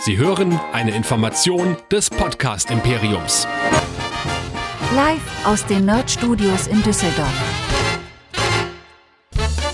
Sie hören eine Information des Podcast Imperiums. Live aus den Nerd Studios in Düsseldorf.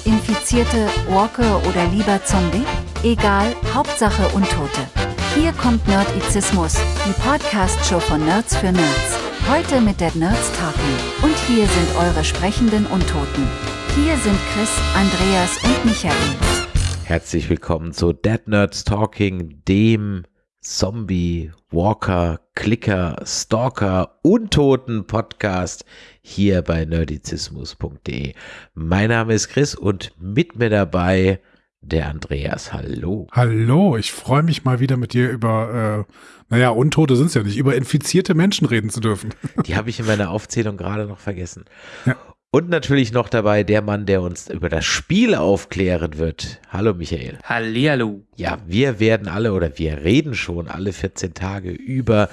Infizierte, Walker oder lieber Zombie? Egal, Hauptsache Untote. Hier kommt Nerdizismus, die Podcast-Show von Nerds für Nerds. Heute mit Dead Nerds Talking. Und hier sind eure sprechenden Untoten. Hier sind Chris, Andreas und Michael. Herzlich willkommen zu Dead Nerds Talking, dem Zombie, Walker, Clicker, Stalker, Untoten Podcast hier bei nerdizismus.de. Mein Name ist Chris und mit mir dabei der Andreas. Hallo. Hallo, ich freue mich mal wieder mit dir über, äh, naja, Untote sind es ja nicht, über infizierte Menschen reden zu dürfen. Die habe ich in meiner Aufzählung gerade noch vergessen. Ja. Und natürlich noch dabei der Mann, der uns über das Spiel aufklären wird. Hallo Michael. Hallihallo. Ja, wir werden alle oder wir reden schon alle 14 Tage über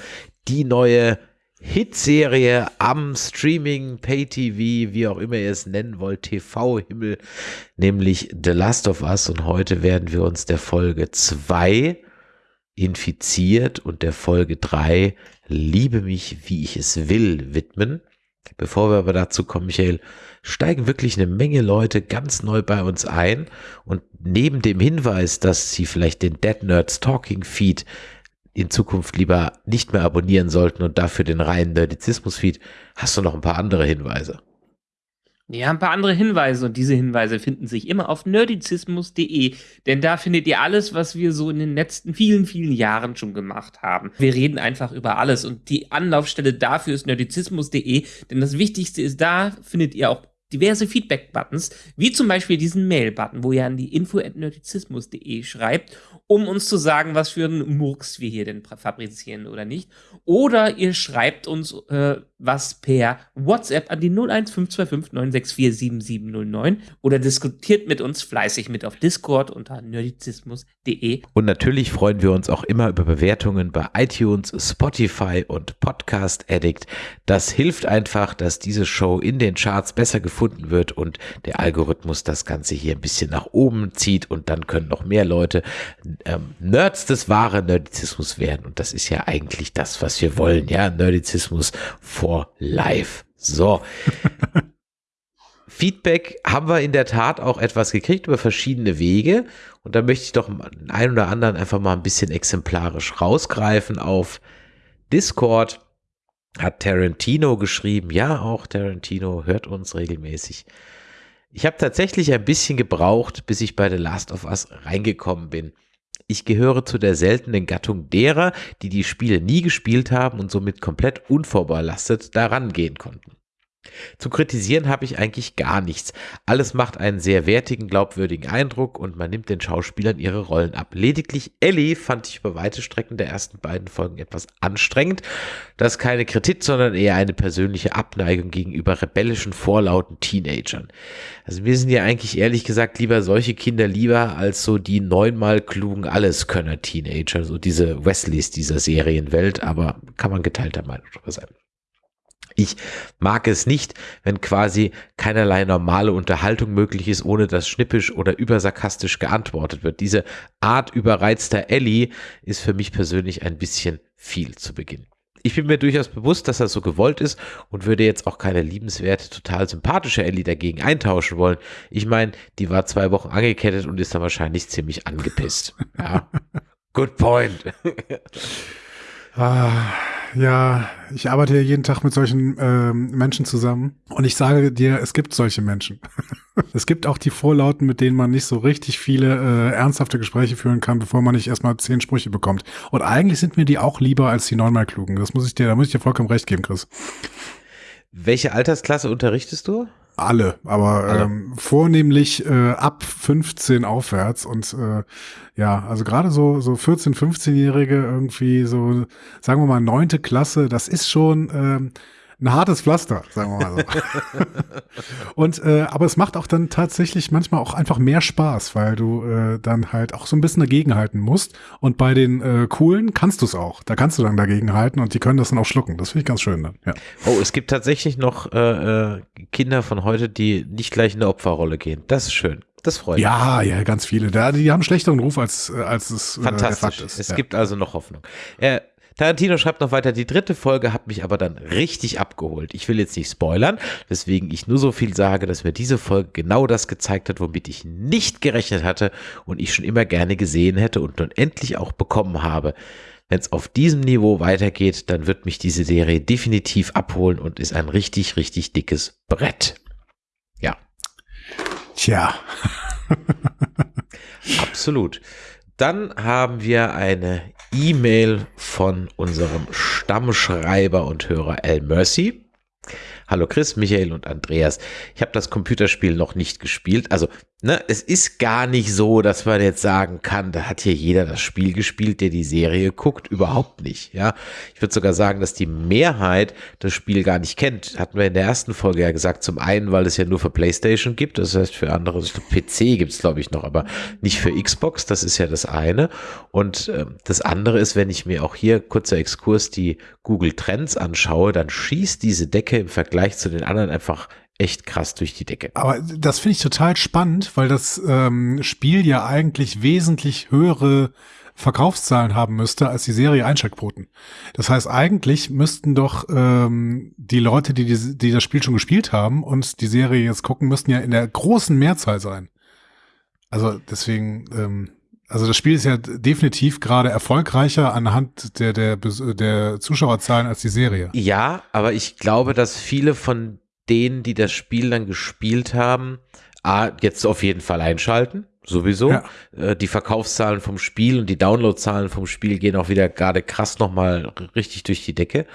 die neue Hitserie am Streaming, Pay-TV, wie auch immer ihr es nennen wollt, TV-Himmel, nämlich The Last of Us. Und heute werden wir uns der Folge 2 infiziert und der Folge 3 Liebe mich, wie ich es will widmen. Bevor wir aber dazu kommen, Michael, steigen wirklich eine Menge Leute ganz neu bei uns ein und neben dem Hinweis, dass sie vielleicht den Dead Nerds Talking Feed in Zukunft lieber nicht mehr abonnieren sollten und dafür den reinen Nerdizismus Feed, hast du noch ein paar andere Hinweise. Ja, ein paar andere Hinweise und diese Hinweise finden sich immer auf nerdizismus.de, denn da findet ihr alles, was wir so in den letzten vielen, vielen Jahren schon gemacht haben. Wir reden einfach über alles und die Anlaufstelle dafür ist nerdizismus.de, denn das Wichtigste ist, da findet ihr auch diverse Feedback-Buttons, wie zum Beispiel diesen Mail-Button, wo ihr an die info.nerdizismus.de schreibt, um uns zu sagen, was für einen Murks wir hier denn fabrizieren oder nicht. Oder ihr schreibt uns äh, was per WhatsApp an die 0152596477709 oder diskutiert mit uns fleißig mit auf Discord unter nerdizismus.de. Und natürlich freuen wir uns auch immer über Bewertungen bei iTunes, Spotify und Podcast Addict. Das hilft einfach, dass diese Show in den Charts besser gefunden wird und der Algorithmus das Ganze hier ein bisschen nach oben zieht und dann können noch mehr Leute ähm, Nerds des wahren Nerdizismus werden. Und das ist ja eigentlich das, was wir wollen, ja, Nerdizismus for life. So. Feedback haben wir in der Tat auch etwas gekriegt über verschiedene Wege. Und da möchte ich doch einen oder anderen einfach mal ein bisschen exemplarisch rausgreifen. Auf Discord hat Tarantino geschrieben. Ja, auch Tarantino hört uns regelmäßig. Ich habe tatsächlich ein bisschen gebraucht, bis ich bei The Last of Us reingekommen bin. Ich gehöre zu der seltenen Gattung derer, die die Spiele nie gespielt haben und somit komplett unvorbelastet daran gehen konnten. Zu kritisieren habe ich eigentlich gar nichts. Alles macht einen sehr wertigen, glaubwürdigen Eindruck und man nimmt den Schauspielern ihre Rollen ab. Lediglich Ellie fand ich über weite Strecken der ersten beiden Folgen etwas anstrengend. Das ist keine Kritik, sondern eher eine persönliche Abneigung gegenüber rebellischen, vorlauten Teenagern. Also mir sind ja eigentlich ehrlich gesagt lieber solche Kinder lieber als so die neunmal klugen Alleskönner-Teenager, so diese Wesleys dieser Serienwelt, aber kann man geteilter Meinung darüber sein. Ich mag es nicht, wenn quasi keinerlei normale Unterhaltung möglich ist, ohne dass schnippisch oder übersarkastisch geantwortet wird. Diese Art überreizter Ellie ist für mich persönlich ein bisschen viel zu Beginn. Ich bin mir durchaus bewusst, dass das so gewollt ist und würde jetzt auch keine liebenswerte, total sympathische Ellie dagegen eintauschen wollen. Ich meine, die war zwei Wochen angekettet und ist dann wahrscheinlich ziemlich angepisst. Ja. Good point. Ah, ja, ich arbeite ja jeden Tag mit solchen ähm, Menschen zusammen und ich sage dir, es gibt solche Menschen. es gibt auch die Vorlauten, mit denen man nicht so richtig viele äh, ernsthafte Gespräche führen kann, bevor man nicht erstmal zehn Sprüche bekommt. Und eigentlich sind mir die auch lieber als die neunmal klugen. Das muss ich dir, da muss ich dir vollkommen recht geben, Chris. Welche Altersklasse unterrichtest du? Alle, aber Alle. Ähm, vornehmlich äh, ab 15 aufwärts und äh, ja, also gerade so so 14, 15-Jährige irgendwie so, sagen wir mal neunte Klasse, das ist schon ähm, ein hartes Pflaster, sagen wir mal so. und äh, aber es macht auch dann tatsächlich manchmal auch einfach mehr Spaß, weil du äh, dann halt auch so ein bisschen dagegenhalten musst. Und bei den äh, coolen kannst du es auch. Da kannst du dann dagegenhalten und die können das dann auch schlucken. Das finde ich ganz schön dann. Ja. Oh, es gibt tatsächlich noch äh, äh, Kinder von heute, die nicht gleich in eine Opferrolle gehen. Das ist schön. Das freut ja, mich. Ja, ja, ganz viele. Da, die haben schlechteren Ruf, als, als es äh, Fantastisch. Äh, es ja. gibt also noch Hoffnung. Äh, Tarantino schreibt noch weiter, die dritte Folge hat mich aber dann richtig abgeholt. Ich will jetzt nicht spoilern, weswegen ich nur so viel sage, dass mir diese Folge genau das gezeigt hat, womit ich nicht gerechnet hatte und ich schon immer gerne gesehen hätte und nun endlich auch bekommen habe. Wenn es auf diesem Niveau weitergeht, dann wird mich diese Serie definitiv abholen und ist ein richtig, richtig dickes Brett. Ja. Tja. Absolut. Dann haben wir eine E-Mail von unserem Stammschreiber und Hörer L. Mercy. Hallo Chris, Michael und Andreas. Ich habe das Computerspiel noch nicht gespielt. Also, ne, es ist gar nicht so, dass man jetzt sagen kann, da hat hier jeder das Spiel gespielt, der die Serie guckt. Überhaupt nicht. Ja, ich würde sogar sagen, dass die Mehrheit das Spiel gar nicht kennt. Hatten wir in der ersten Folge ja gesagt. Zum einen, weil es ja nur für PlayStation gibt. Das heißt, für andere, PC gibt es, glaube ich, noch, aber nicht für Xbox. Das ist ja das eine. Und äh, das andere ist, wenn ich mir auch hier kurzer Exkurs die Google Trends anschaue, dann schießt diese Decke im Vergleich Vergleich zu den anderen einfach echt krass durch die Decke. Aber das finde ich total spannend, weil das ähm, Spiel ja eigentlich wesentlich höhere Verkaufszahlen haben müsste als die Serie Einschaltquoten. Das heißt, eigentlich müssten doch ähm, die Leute, die, die, die das Spiel schon gespielt haben und die Serie jetzt gucken, müssten ja in der großen Mehrzahl sein. Also deswegen, ähm, also das Spiel ist ja definitiv gerade erfolgreicher anhand der, der, der Zuschauerzahlen als die Serie. Ja, aber ich glaube, dass viele von denen, die das Spiel dann gespielt haben, A, jetzt auf jeden Fall einschalten, sowieso. Ja. Äh, die Verkaufszahlen vom Spiel und die Downloadzahlen vom Spiel gehen auch wieder gerade krass nochmal richtig durch die Decke.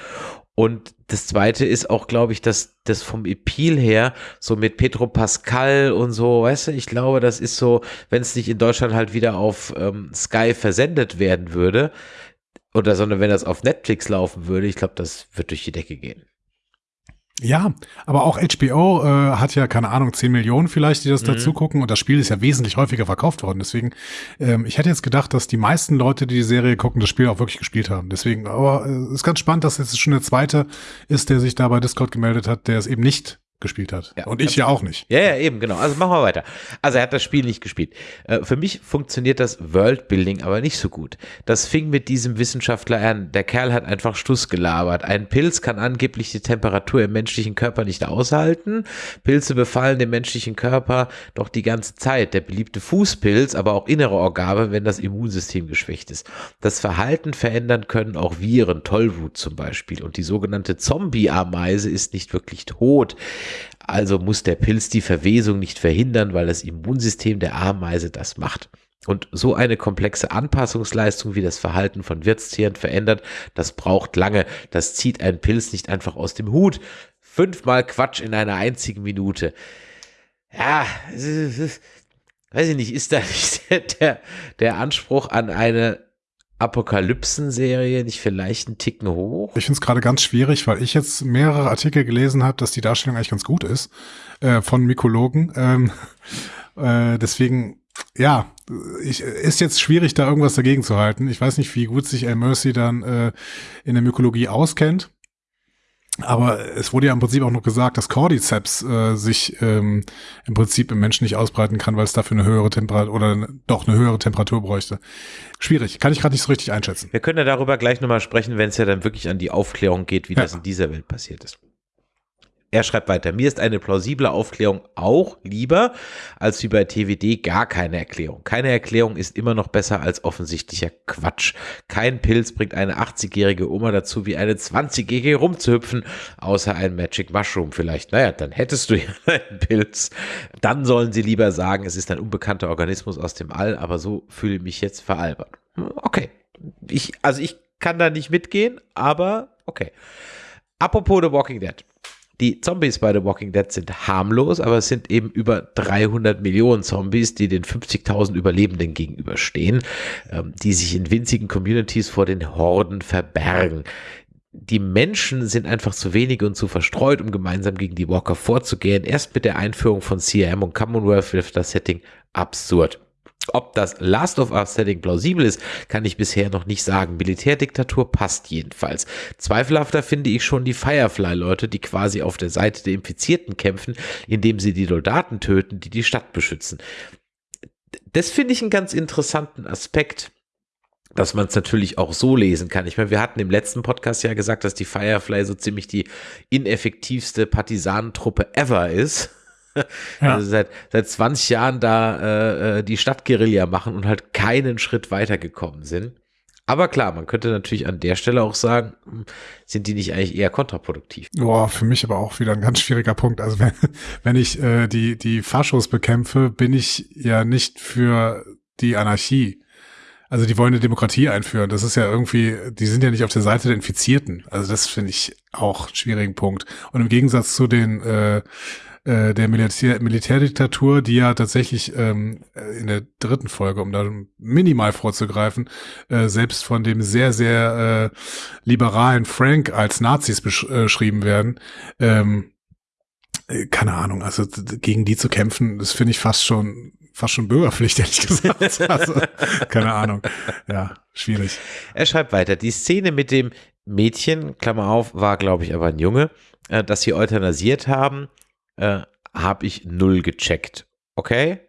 Und das zweite ist auch, glaube ich, dass das vom Epil her, so mit Petro Pascal und so, weißt du, ich glaube, das ist so, wenn es nicht in Deutschland halt wieder auf ähm, Sky versendet werden würde, oder sondern wenn das auf Netflix laufen würde, ich glaube, das wird durch die Decke gehen. Ja, aber auch HBO äh, hat ja, keine Ahnung, 10 Millionen vielleicht, die das mhm. dazu gucken und das Spiel ist ja wesentlich häufiger verkauft worden. Deswegen, ähm, ich hätte jetzt gedacht, dass die meisten Leute, die die Serie gucken, das Spiel auch wirklich gespielt haben. Deswegen, aber äh, ist ganz spannend, dass jetzt schon der zweite ist, der sich da bei Discord gemeldet hat, der es eben nicht gespielt hat. Ja, und ich ja auch nicht. Ja, ja, eben, genau. Also machen wir weiter. Also er hat das Spiel nicht gespielt. Äh, für mich funktioniert das Worldbuilding aber nicht so gut. Das fing mit diesem Wissenschaftler an. Der Kerl hat einfach Stuss gelabert. Ein Pilz kann angeblich die Temperatur im menschlichen Körper nicht aushalten. Pilze befallen den menschlichen Körper doch die ganze Zeit. Der beliebte Fußpilz, aber auch innere Organe, wenn das Immunsystem geschwächt ist. Das Verhalten verändern können auch Viren, Tollwut zum Beispiel. Und die sogenannte Zombie-Ameise ist nicht wirklich tot. Also muss der Pilz die Verwesung nicht verhindern, weil das Immunsystem der Ameise das macht. Und so eine komplexe Anpassungsleistung, wie das Verhalten von Wirtstieren verändert, das braucht lange. Das zieht ein Pilz nicht einfach aus dem Hut. Fünfmal Quatsch in einer einzigen Minute. Ja, weiß ich nicht, ist da nicht der, der Anspruch an eine Apokalypsen-Serie nicht vielleicht einen Ticken hoch? Ich finde es gerade ganz schwierig, weil ich jetzt mehrere Artikel gelesen habe, dass die Darstellung eigentlich ganz gut ist äh, von Mykologen. Ähm, äh, deswegen, ja, ich, ist jetzt schwierig, da irgendwas dagegen zu halten. Ich weiß nicht, wie gut sich El Mercy dann äh, in der Mykologie auskennt. Aber es wurde ja im Prinzip auch noch gesagt, dass Cordyceps äh, sich ähm, im Prinzip im Menschen nicht ausbreiten kann, weil es dafür eine höhere Temperatur oder doch eine höhere Temperatur bräuchte. Schwierig, kann ich gerade nicht so richtig einschätzen. Wir können ja darüber gleich nochmal sprechen, wenn es ja dann wirklich an die Aufklärung geht, wie ja. das in dieser Welt passiert ist. Er schreibt weiter, mir ist eine plausible Aufklärung auch lieber, als wie bei TWD gar keine Erklärung. Keine Erklärung ist immer noch besser als offensichtlicher Quatsch. Kein Pilz bringt eine 80-jährige Oma dazu, wie eine 20-jährige rumzuhüpfen, außer ein Magic Mushroom vielleicht. Naja, dann hättest du ja einen Pilz. Dann sollen sie lieber sagen, es ist ein unbekannter Organismus aus dem All, aber so fühle ich mich jetzt veralbert. Okay. Ich, also ich kann da nicht mitgehen, aber okay. Apropos The Walking Dead. Die Zombies bei The Walking Dead sind harmlos, aber es sind eben über 300 Millionen Zombies, die den 50.000 Überlebenden gegenüberstehen, ähm, die sich in winzigen Communities vor den Horden verbergen. Die Menschen sind einfach zu wenig und zu verstreut, um gemeinsam gegen die Walker vorzugehen. Erst mit der Einführung von CRM und Commonwealth wird das Setting absurd. Ob das Last of Us Setting plausibel ist, kann ich bisher noch nicht sagen. Militärdiktatur passt jedenfalls. Zweifelhafter finde ich schon die Firefly-Leute, die quasi auf der Seite der Infizierten kämpfen, indem sie die Soldaten töten, die die Stadt beschützen. das finde ich einen ganz interessanten Aspekt, dass man es natürlich auch so lesen kann. Ich meine, wir hatten im letzten Podcast ja gesagt, dass die Firefly so ziemlich die ineffektivste Partisanentruppe ever ist. Ja. Also seit, seit 20 Jahren da äh, äh, die Stadtguerilla machen und halt keinen Schritt weitergekommen sind. Aber klar, man könnte natürlich an der Stelle auch sagen, sind die nicht eigentlich eher kontraproduktiv? Boah, für mich aber auch wieder ein ganz schwieriger Punkt. Also wenn, wenn ich äh, die, die Faschos bekämpfe, bin ich ja nicht für die Anarchie. Also die wollen eine Demokratie einführen. Das ist ja irgendwie, die sind ja nicht auf der Seite der Infizierten. Also das finde ich auch einen schwierigen Punkt. Und im Gegensatz zu den äh, äh, der Militär, Militärdiktatur, die ja tatsächlich ähm, in der dritten Folge, um da minimal vorzugreifen, äh, selbst von dem sehr, sehr äh, liberalen Frank als Nazis beschrieben werden. Ähm, äh, keine Ahnung, also gegen die zu kämpfen, das finde ich fast schon fast schon Bürgerpflicht, ehrlich gesagt. Also, keine Ahnung. Ja, schwierig. Er schreibt weiter. Die Szene mit dem Mädchen, Klammer auf, war, glaube ich, aber ein Junge, äh, das sie euthanasiert haben, äh, habe ich null gecheckt. Okay?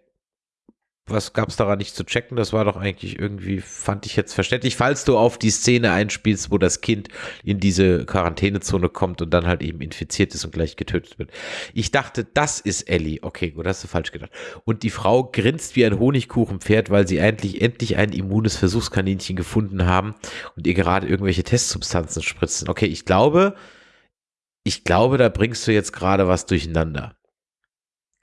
Was gab es daran nicht zu checken? Das war doch eigentlich irgendwie, fand ich jetzt verständlich. Falls du auf die Szene einspielst, wo das Kind in diese Quarantänezone kommt und dann halt eben infiziert ist und gleich getötet wird. Ich dachte, das ist Ellie. Okay, gut, hast du falsch gedacht. Und die Frau grinst wie ein Honigkuchenpferd, weil sie endlich, endlich ein immunes Versuchskaninchen gefunden haben und ihr gerade irgendwelche Testsubstanzen spritzen. Okay, ich glaube, ich glaube, da bringst du jetzt gerade was durcheinander.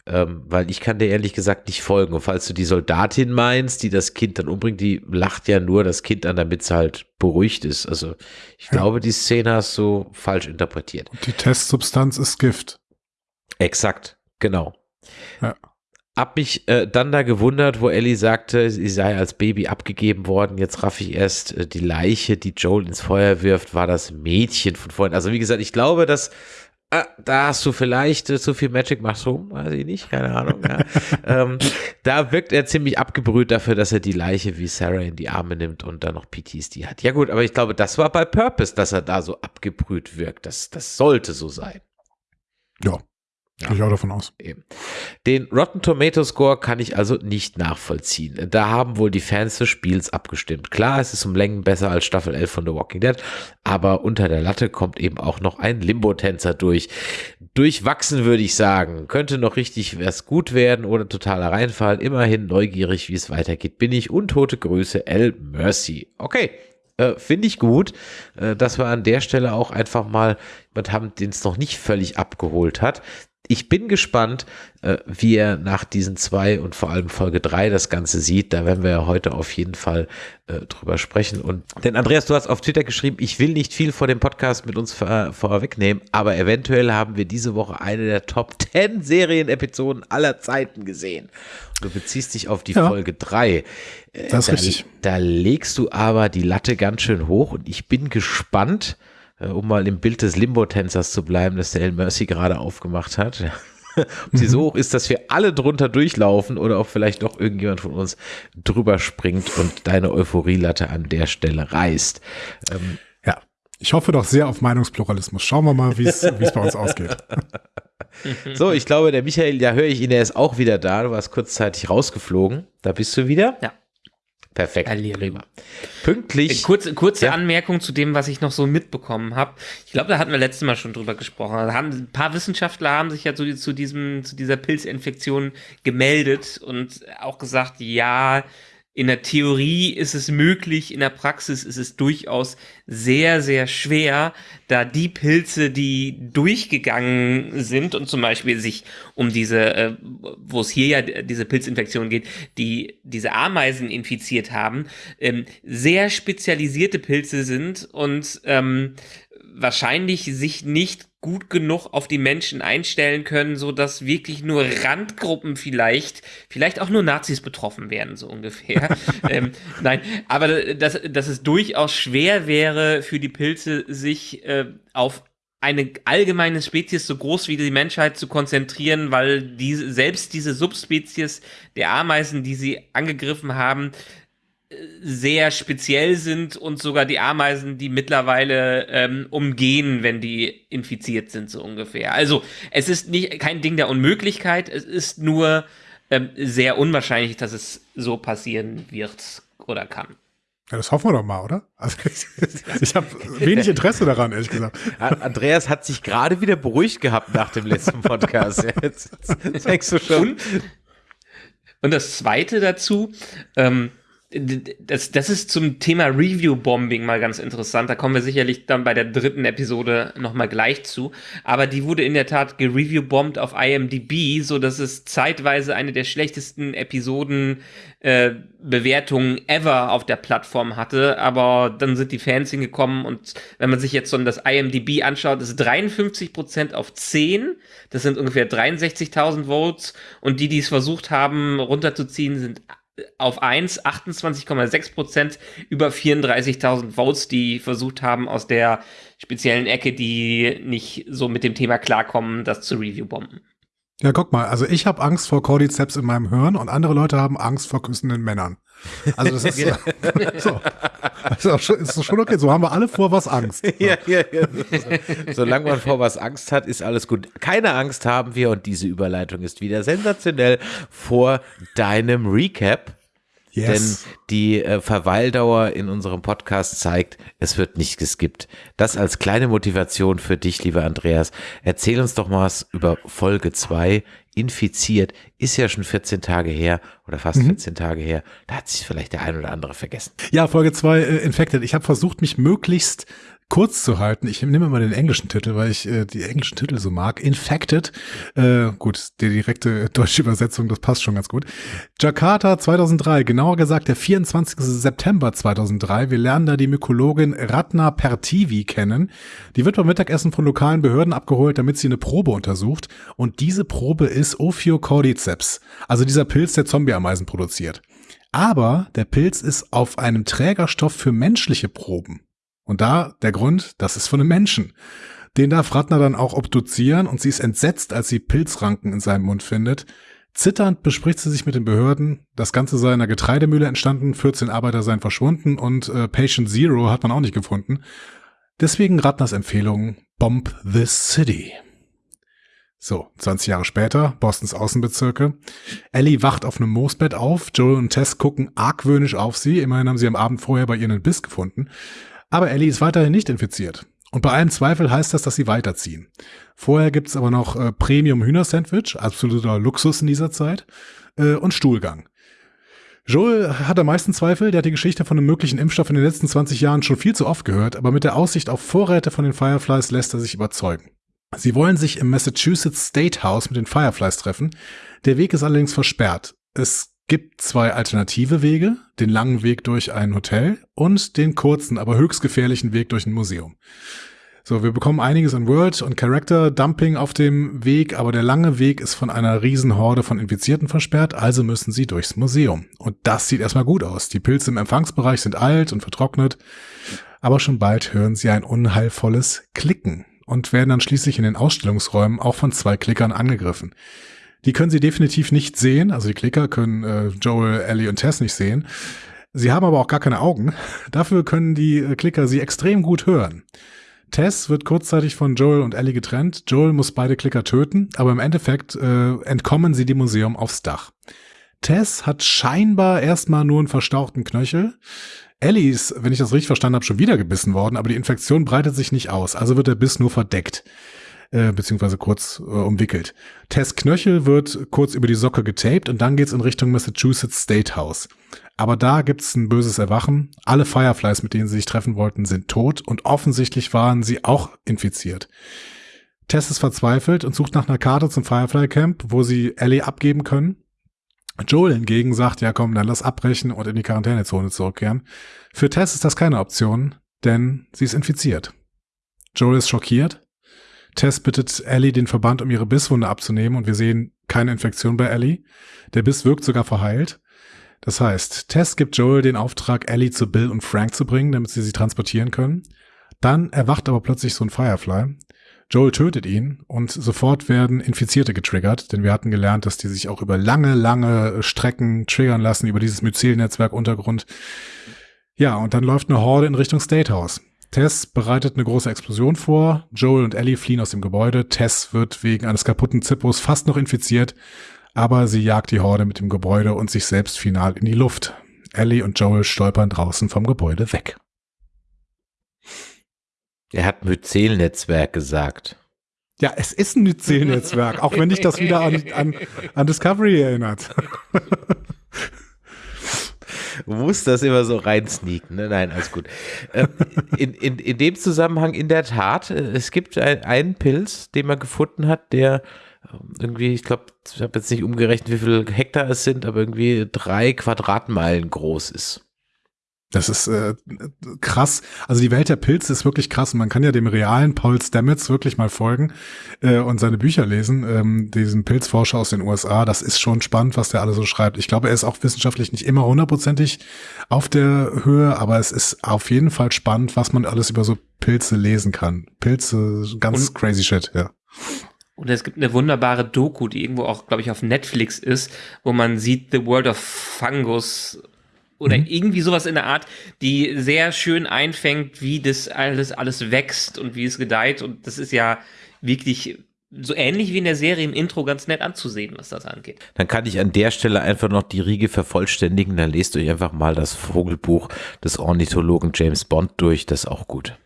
Ähm, weil ich kann dir ehrlich gesagt nicht folgen. Und falls du die Soldatin meinst, die das Kind dann umbringt, die lacht ja nur das Kind an, damit es halt beruhigt ist. Also ich ja. glaube, die Szene hast du falsch interpretiert. Und die Testsubstanz ist Gift. Exakt, genau. Ja. Hab mich äh, dann da gewundert, wo Ellie sagte, sie sei als Baby abgegeben worden. Jetzt raff ich erst äh, die Leiche, die Joel ins Feuer wirft, war das Mädchen von vorhin. Also wie gesagt, ich glaube, dass äh, da hast du vielleicht äh, zu viel Magic Mushroom, weiß ich nicht, keine Ahnung. Ja. ähm, da wirkt er ziemlich abgebrüht dafür, dass er die Leiche wie Sarah in die Arme nimmt und dann noch PTSD hat. Ja gut, aber ich glaube, das war bei Purpose, dass er da so abgebrüht wirkt. Das, das sollte so sein. Ja. Gehe ich auch davon aus. Eben. Den Rotten Tomato Score kann ich also nicht nachvollziehen. Da haben wohl die Fans des Spiels abgestimmt. Klar, es ist um Längen besser als Staffel 11 von The Walking Dead, aber unter der Latte kommt eben auch noch ein Limbo-Tänzer durch. Durchwachsen würde ich sagen. Könnte noch richtig was gut werden oder totaler Reinfall. Immerhin neugierig, wie es weitergeht, bin ich. Untote Größe L Mercy. Okay, äh, Finde ich gut, äh, dass wir an der Stelle auch einfach mal jemand haben, den es noch nicht völlig abgeholt hat ich bin gespannt, äh, wie er nach diesen zwei und vor allem Folge drei das Ganze sieht. Da werden wir ja heute auf jeden Fall äh, drüber sprechen. Und denn Andreas, du hast auf Twitter geschrieben, ich will nicht viel vor dem Podcast mit uns vor, vorwegnehmen, aber eventuell haben wir diese Woche eine der Top 10 Serienepisoden aller Zeiten gesehen. Du beziehst dich auf die ja. Folge drei. Äh, das ist da, richtig. Da legst du aber die Latte ganz schön hoch und ich bin gespannt, um mal im Bild des Limbo-Tänzers zu bleiben, das der El Mercy gerade aufgemacht hat. ob sie so hoch ist, dass wir alle drunter durchlaufen oder ob vielleicht doch irgendjemand von uns drüber springt und deine Euphorielatte an der Stelle reißt. Ähm, ja, ich hoffe doch sehr auf Meinungspluralismus. Schauen wir mal, wie es bei uns ausgeht. so, ich glaube, der Michael, ja höre ich ihn, der ist auch wieder da. Du warst kurzzeitig rausgeflogen. Da bist du wieder. Ja. Perfekt. Prima. Pünktlich. Kurze, kurze ja. Anmerkung zu dem, was ich noch so mitbekommen habe. Ich glaube, da hatten wir letztes Mal schon drüber gesprochen. Da haben, ein paar Wissenschaftler haben sich ja zu, zu, diesem, zu dieser Pilzinfektion gemeldet und auch gesagt, ja, in der Theorie ist es möglich, in der Praxis ist es durchaus sehr, sehr schwer, da die Pilze, die durchgegangen sind und zum Beispiel sich um diese, äh, wo es hier ja diese Pilzinfektion geht, die diese Ameisen infiziert haben, ähm, sehr spezialisierte Pilze sind und ähm, wahrscheinlich sich nicht gut genug auf die Menschen einstellen können, so dass wirklich nur Randgruppen vielleicht, vielleicht auch nur Nazis betroffen werden, so ungefähr. ähm, nein, aber dass, dass es durchaus schwer wäre für die Pilze, sich äh, auf eine allgemeine Spezies so groß wie die Menschheit zu konzentrieren, weil diese, selbst diese Subspezies der Ameisen, die sie angegriffen haben, sehr speziell sind und sogar die Ameisen, die mittlerweile ähm, umgehen, wenn die infiziert sind, so ungefähr. Also es ist nicht kein Ding der Unmöglichkeit, es ist nur ähm, sehr unwahrscheinlich, dass es so passieren wird oder kann. Ja, das hoffen wir doch mal, oder? Also, ich habe wenig Interesse daran, ehrlich gesagt. Andreas hat sich gerade wieder beruhigt gehabt nach dem letzten Podcast. Jetzt, jetzt denkst du schon. Und, und das Zweite dazu, ähm, das, das ist zum Thema Review-Bombing mal ganz interessant. Da kommen wir sicherlich dann bei der dritten Episode nochmal gleich zu. Aber die wurde in der Tat gereview-bombt auf IMDb, so dass es zeitweise eine der schlechtesten Episoden äh, ever auf der Plattform hatte. Aber dann sind die Fans hingekommen und wenn man sich jetzt so das IMDb anschaut, ist 53% auf 10. Das sind ungefähr 63.000 Votes. Und die, die es versucht haben runterzuziehen, sind auf 1 28,6 Prozent über 34.000 Votes, die versucht haben, aus der speziellen Ecke, die nicht so mit dem Thema klarkommen, das zu review-bomben. Ja, guck mal, also ich habe Angst vor Cordyceps in meinem Hirn und andere Leute haben Angst vor küssenden Männern. Also das ist so. Ist, schon, ist schon okay. So haben wir alle vor was Angst. Ja, ja, ja. Solange man vor was Angst hat, ist alles gut. Keine Angst haben wir und diese Überleitung ist wieder sensationell vor deinem Recap. Yes. Denn die äh, Verweildauer in unserem Podcast zeigt, es wird nicht geskippt. Das als kleine Motivation für dich, lieber Andreas. Erzähl uns doch mal was über Folge 2. Infiziert ist ja schon 14 Tage her oder fast mhm. 14 Tage her. Da hat sich vielleicht der ein oder andere vergessen. Ja, Folge 2 äh, Infected. Ich habe versucht, mich möglichst kurz zu halten. Ich nehme mal den englischen Titel, weil ich äh, die englischen Titel so mag. Infected. Äh, gut, die direkte deutsche Übersetzung, das passt schon ganz gut. Jakarta 2003, genauer gesagt der 24. September 2003. Wir lernen da die Mykologin Ratna Pertivi kennen. Die wird beim Mittagessen von lokalen Behörden abgeholt, damit sie eine Probe untersucht. Und diese Probe ist Ophiocordyceps, also dieser Pilz, der Zombie-Ameisen produziert. Aber der Pilz ist auf einem Trägerstoff für menschliche Proben. Und da der Grund, das ist von einem Menschen. Den darf Ratner dann auch obduzieren und sie ist entsetzt, als sie Pilzranken in seinem Mund findet. Zitternd bespricht sie sich mit den Behörden. Das Ganze sei in einer Getreidemühle entstanden, 14 Arbeiter seien verschwunden und äh, Patient Zero hat man auch nicht gefunden. Deswegen Ratners Empfehlung, Bomb this City. So, 20 Jahre später, Bostons Außenbezirke. Ellie wacht auf einem Moosbett auf. Joel und Tess gucken argwöhnisch auf sie. Immerhin haben sie am Abend vorher bei ihr einen Biss gefunden. Aber Ellie ist weiterhin nicht infiziert. Und bei allem Zweifel heißt das, dass sie weiterziehen. Vorher gibt's aber noch äh, Premium Hühner-Sandwich, absoluter Luxus in dieser Zeit, äh, und Stuhlgang. Joel hat am meisten Zweifel, der hat die Geschichte von einem möglichen Impfstoff in den letzten 20 Jahren schon viel zu oft gehört, aber mit der Aussicht auf Vorräte von den Fireflies lässt er sich überzeugen. Sie wollen sich im Massachusetts State House mit den Fireflies treffen. Der Weg ist allerdings versperrt. Es gibt zwei alternative Wege, den langen Weg durch ein Hotel und den kurzen, aber höchst gefährlichen Weg durch ein Museum. So, wir bekommen einiges an World- und Character-Dumping auf dem Weg, aber der lange Weg ist von einer Riesenhorde von Infizierten versperrt, also müssen sie durchs Museum. Und das sieht erstmal gut aus. Die Pilze im Empfangsbereich sind alt und vertrocknet, aber schon bald hören sie ein unheilvolles Klicken und werden dann schließlich in den Ausstellungsräumen auch von zwei Klickern angegriffen. Die können sie definitiv nicht sehen. Also die Klicker können äh, Joel, Ellie und Tess nicht sehen. Sie haben aber auch gar keine Augen. Dafür können die äh, Klicker sie extrem gut hören. Tess wird kurzzeitig von Joel und Ellie getrennt. Joel muss beide Klicker töten, aber im Endeffekt äh, entkommen sie dem Museum aufs Dach. Tess hat scheinbar erstmal nur einen verstauchten Knöchel. Ellie ist, wenn ich das richtig verstanden habe, schon wieder gebissen worden, aber die Infektion breitet sich nicht aus, also wird der Biss nur verdeckt äh, beziehungsweise kurz äh, umwickelt. Tess Knöchel wird kurz über die Socke getaped und dann geht's in Richtung Massachusetts State House. Aber da gibt's ein böses Erwachen. Alle Fireflies, mit denen sie sich treffen wollten, sind tot und offensichtlich waren sie auch infiziert. Tess ist verzweifelt und sucht nach einer Karte zum Firefly Camp, wo sie Ellie abgeben können. Joel hingegen sagt, ja komm, dann lass abbrechen und in die Quarantänezone zurückkehren. Für Tess ist das keine Option, denn sie ist infiziert. Joel ist schockiert Tess bittet Ellie, den Verband um ihre Bisswunde abzunehmen und wir sehen keine Infektion bei Ellie. Der Biss wirkt sogar verheilt. Das heißt, Tess gibt Joel den Auftrag, Ellie zu Bill und Frank zu bringen, damit sie sie transportieren können. Dann erwacht aber plötzlich so ein Firefly. Joel tötet ihn und sofort werden Infizierte getriggert, denn wir hatten gelernt, dass die sich auch über lange, lange Strecken triggern lassen, über dieses Myzel-Netzwerk Untergrund. Ja, und dann läuft eine Horde in Richtung State House. Tess bereitet eine große Explosion vor. Joel und Ellie fliehen aus dem Gebäude. Tess wird wegen eines kaputten Zippos fast noch infiziert. aber sie jagt die Horde mit dem Gebäude und sich selbst final in die Luft. Ellie und Joel stolpern draußen vom Gebäude weg. Er hat Myzel-Netzwerk gesagt. Ja, es ist ein Myzel-Netzwerk, auch wenn dich das wieder an, an, an Discovery erinnert. Du musst das immer so reinsneaken. Ne? Nein, alles gut. Ähm, in, in, in dem Zusammenhang in der Tat, äh, es gibt ein, einen Pilz, den man gefunden hat, der ähm, irgendwie, ich glaube, ich habe jetzt nicht umgerechnet, wie viele Hektar es sind, aber irgendwie drei Quadratmeilen groß ist. Das ist äh, krass. Also die Welt der Pilze ist wirklich krass. Man kann ja dem realen Paul Stamets wirklich mal folgen äh, und seine Bücher lesen, ähm, diesen Pilzforscher aus den USA. Das ist schon spannend, was der alle so schreibt. Ich glaube, er ist auch wissenschaftlich nicht immer hundertprozentig auf der Höhe, aber es ist auf jeden Fall spannend, was man alles über so Pilze lesen kann. Pilze, ganz und, crazy shit, ja. Und es gibt eine wunderbare Doku, die irgendwo auch, glaube ich, auf Netflix ist, wo man sieht The World of Fungus oder mhm. irgendwie sowas in der Art, die sehr schön einfängt, wie das alles, alles wächst und wie es gedeiht. Und das ist ja wirklich so ähnlich wie in der Serie im Intro ganz nett anzusehen, was das angeht. Dann kann ich an der Stelle einfach noch die Riege vervollständigen. Dann lest euch einfach mal das Vogelbuch des Ornithologen James Bond durch. Das ist auch gut.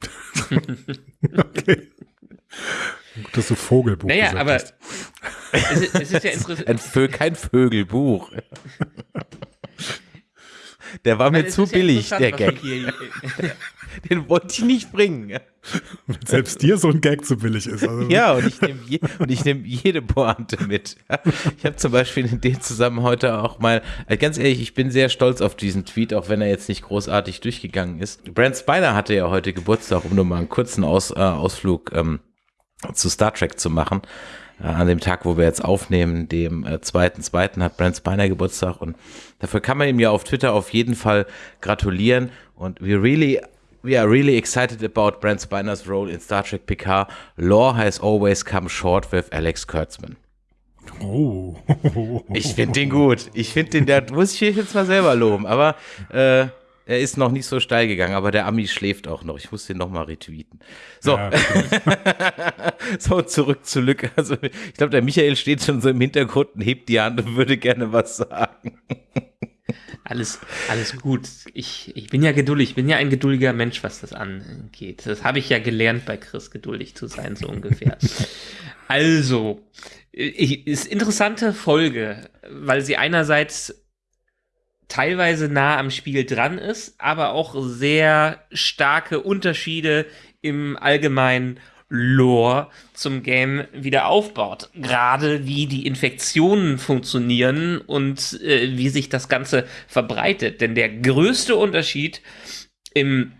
okay. Gut, dass du Vogelbuch Naja, aber es ist, es ist ja interessant. kein Vögelbuch. Der war mir zu billig, der Gag. Den wollte ich nicht bringen. Wenn selbst dir so ein Gag zu billig ist. Also. Ja, und ich nehme je, nehm jede Pointe mit. Ich habe zum Beispiel in dem Zusammenhang heute auch mal, also ganz ehrlich, ich bin sehr stolz auf diesen Tweet, auch wenn er jetzt nicht großartig durchgegangen ist. Brent Spiner hatte ja heute Geburtstag, um nur mal einen kurzen Aus, äh, Ausflug ähm, zu Star Trek zu machen. Äh, an dem Tag, wo wir jetzt aufnehmen, dem äh, zweiten, zweiten hat Brent Spiner Geburtstag und dafür kann man ihm ja auf Twitter auf jeden Fall gratulieren und we really We are really excited about Brent Spiner's role in Star Trek Picard. Lore has always come short with Alex Kurtzman. Oh. Ich finde den gut. Ich finde den, der muss ich jetzt mal selber loben. Aber äh, er ist noch nicht so steil gegangen, aber der Ami schläft auch noch. Ich muss den noch mal retweeten. So, ja, so zurück zu Lück. Also ich glaube, der Michael steht schon so im Hintergrund und hebt die Hand und würde gerne was sagen. Alles, alles gut. Ich, ich bin ja geduldig. Ich bin ja ein geduldiger Mensch, was das angeht. Das habe ich ja gelernt bei Chris, geduldig zu sein, so ungefähr. also, ich, ist interessante Folge, weil sie einerseits teilweise nah am Spiel dran ist, aber auch sehr starke Unterschiede im allgemeinen Lore zum Game wieder aufbaut. Gerade wie die Infektionen funktionieren und äh, wie sich das Ganze verbreitet. Denn der größte Unterschied im,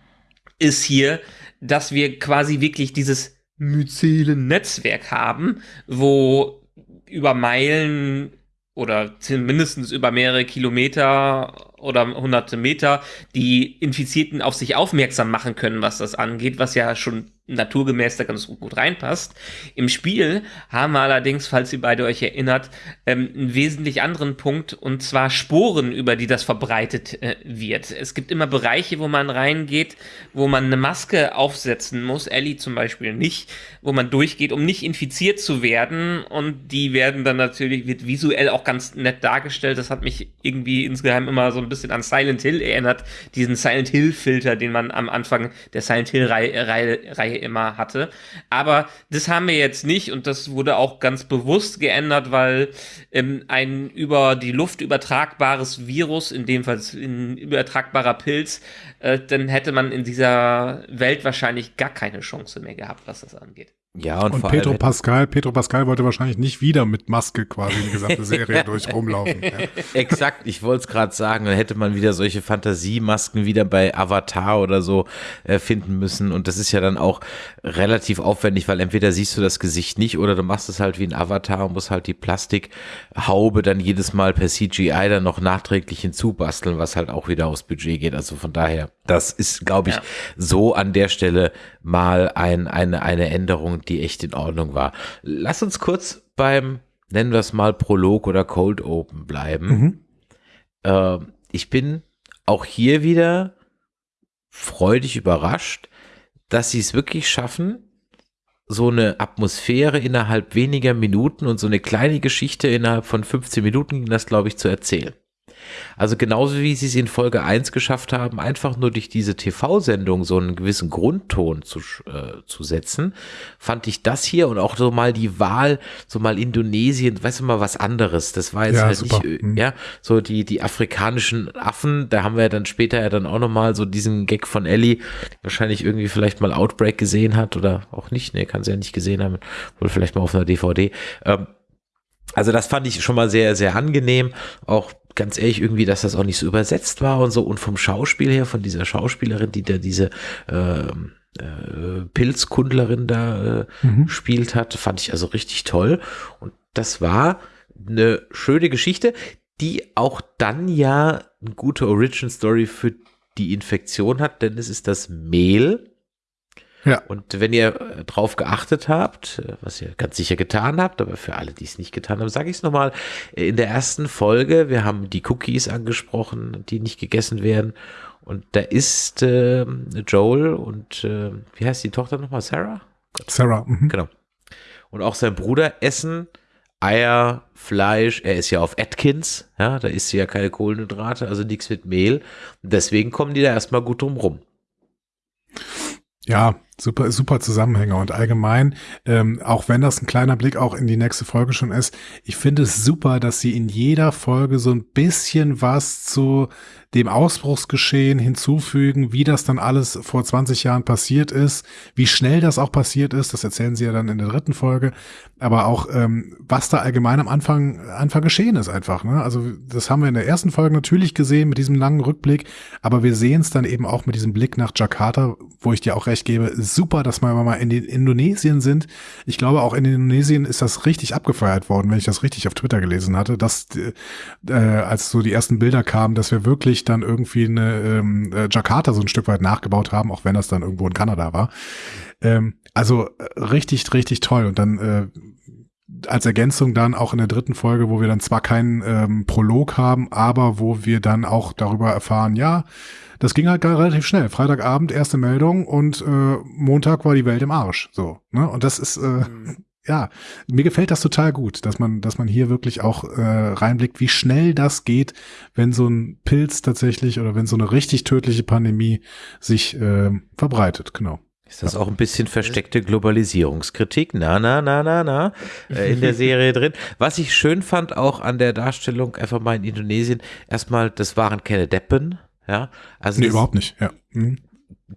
ist hier, dass wir quasi wirklich dieses Myzelen-Netzwerk haben, wo über Meilen oder mindestens über mehrere Kilometer oder hunderte Meter die Infizierten auf sich aufmerksam machen können, was das angeht, was ja schon naturgemäß da ganz gut reinpasst. Im Spiel haben wir allerdings, falls ihr beide euch erinnert, ähm, einen wesentlich anderen Punkt und zwar Sporen, über die das verbreitet äh, wird. Es gibt immer Bereiche, wo man reingeht, wo man eine Maske aufsetzen muss, Ellie zum Beispiel nicht, wo man durchgeht, um nicht infiziert zu werden und die werden dann natürlich, wird visuell auch ganz nett dargestellt. Das hat mich irgendwie insgeheim immer so ein bisschen an Silent Hill erinnert, diesen Silent Hill Filter, den man am Anfang der Silent Hill Reihe, Reihe immer hatte. Aber das haben wir jetzt nicht und das wurde auch ganz bewusst geändert, weil ähm, ein über die Luft übertragbares Virus, in dem Fall ein übertragbarer Pilz, äh, dann hätte man in dieser Welt wahrscheinlich gar keine Chance mehr gehabt, was das angeht. Ja, und, und Pedro Pascal, Pedro Pascal wollte wahrscheinlich nicht wieder mit Maske quasi die gesamte Serie durch rumlaufen. Ja. Exakt, ich wollte es gerade sagen, dann hätte man wieder solche Fantasiemasken wieder bei Avatar oder so äh, finden müssen. Und das ist ja dann auch relativ aufwendig, weil entweder siehst du das Gesicht nicht oder du machst es halt wie ein Avatar und musst halt die Plastikhaube dann jedes Mal per CGI dann noch nachträglich hinzubasteln, was halt auch wieder aufs Budget geht. Also von daher, das ist, glaube ich, ja. so an der Stelle mal ein, eine, eine Änderung, die echt in Ordnung war. Lass uns kurz beim, nennen wir es mal Prolog oder Cold Open bleiben. Mhm. Äh, ich bin auch hier wieder freudig überrascht, dass sie es wirklich schaffen, so eine Atmosphäre innerhalb weniger Minuten und so eine kleine Geschichte innerhalb von 15 Minuten ging das, glaube ich, zu erzählen. Also genauso wie sie es in Folge 1 geschafft haben, einfach nur durch diese TV-Sendung so einen gewissen Grundton zu, äh, zu setzen, fand ich das hier und auch so mal die Wahl, so mal Indonesien, weißt du mal, was anderes. Das war jetzt Ja, halt super. nicht, Mhm. ja, so die, die afrikanischen Affen, da haben wir ja dann später ja dann auch nochmal so diesen Gag von Ellie, wahrscheinlich irgendwie vielleicht mal Outbreak gesehen hat oder auch nicht, ne, kann sie ja nicht gesehen haben, wohl vielleicht mal auf einer DVD. Ähm, also das fand ich schon mal sehr, sehr angenehm. Auch ganz ehrlich irgendwie, dass das auch nicht so übersetzt war und so. Und vom Schauspiel her, von dieser Schauspielerin, die da diese ähm, äh, Pilzkundlerin da äh, Mhm. gespielt hat, fand ich also richtig toll. Und das war eine schöne Geschichte, die auch dann ja eine gute Origin Story für die Infektion hat, denn es ist das Mehl, Ja. und wenn ihr äh, drauf geachtet habt, äh, was ihr ganz sicher getan habt, aber für alle, die es nicht getan haben, sage ich es nochmal. In der ersten Folge, wir haben die Cookies angesprochen, die nicht gegessen werden. Und da ist äh, Joel und äh, wie heißt die Tochter nochmal? Sarah? Sarah. Mhm. Genau. Und auch sein Bruder essen Eier, Fleisch. Er ist ja auf Atkins, ja, da isst sie ja keine Kohlenhydrate, also nichts mit Mehl. Deswegen kommen die da erstmal gut drum rum. Ja, super, super Zusammenhänge und allgemein, ähm, auch wenn das ein kleiner Blick auch in die nächste Folge schon ist, ich finde es super, dass sie in jeder Folge so ein bisschen was zu dem Ausbruchsgeschehen hinzufügen, wie das dann alles vor 20 Jahren passiert ist, wie schnell das auch passiert ist, das erzählen sie ja dann in der dritten Folge, aber auch ähm, was da allgemein am Anfang, Anfang geschehen ist einfach. Ne? Also das haben wir in der ersten Folge natürlich gesehen mit diesem langen Rückblick, aber wir sehen es dann eben auch mit diesem Blick nach Jakarta, wo ich dir auch recht gebe, super, dass wir mal in Indonesien sind. Ich glaube, auch in Indonesien ist das richtig abgefeiert worden, wenn ich das richtig auf Twitter gelesen hatte, dass äh, als so die ersten Bilder kamen, dass wir wirklich dann irgendwie eine ähm, äh, Jakarta so ein Stück weit nachgebaut haben, auch wenn das dann irgendwo in Kanada war. Ähm, also äh, richtig, richtig toll. Und dann äh, als Ergänzung dann auch in der dritten Folge, wo wir dann zwar keinen ähm, Prolog haben, aber wo wir dann auch darüber erfahren, ja, das ging halt relativ schnell. Freitagabend erste Meldung und äh, Montag war die Welt im Arsch. So, ne? Und das ist äh, ja, mir gefällt das total gut, dass man, dass man hier wirklich auch äh, reinblickt, wie schnell das geht, wenn so ein Pilz tatsächlich oder wenn so eine richtig tödliche Pandemie sich äh, verbreitet. Genau. Ist das auch ein bisschen versteckte Globalisierungskritik? Na, na, na, na, na, äh, in der Serie drin. Was ich schön fand auch an der Darstellung, einfach mal in Indonesien, erstmal, das waren keine Deppen, ja. Also Nee, überhaupt nicht. Ja. Mhm.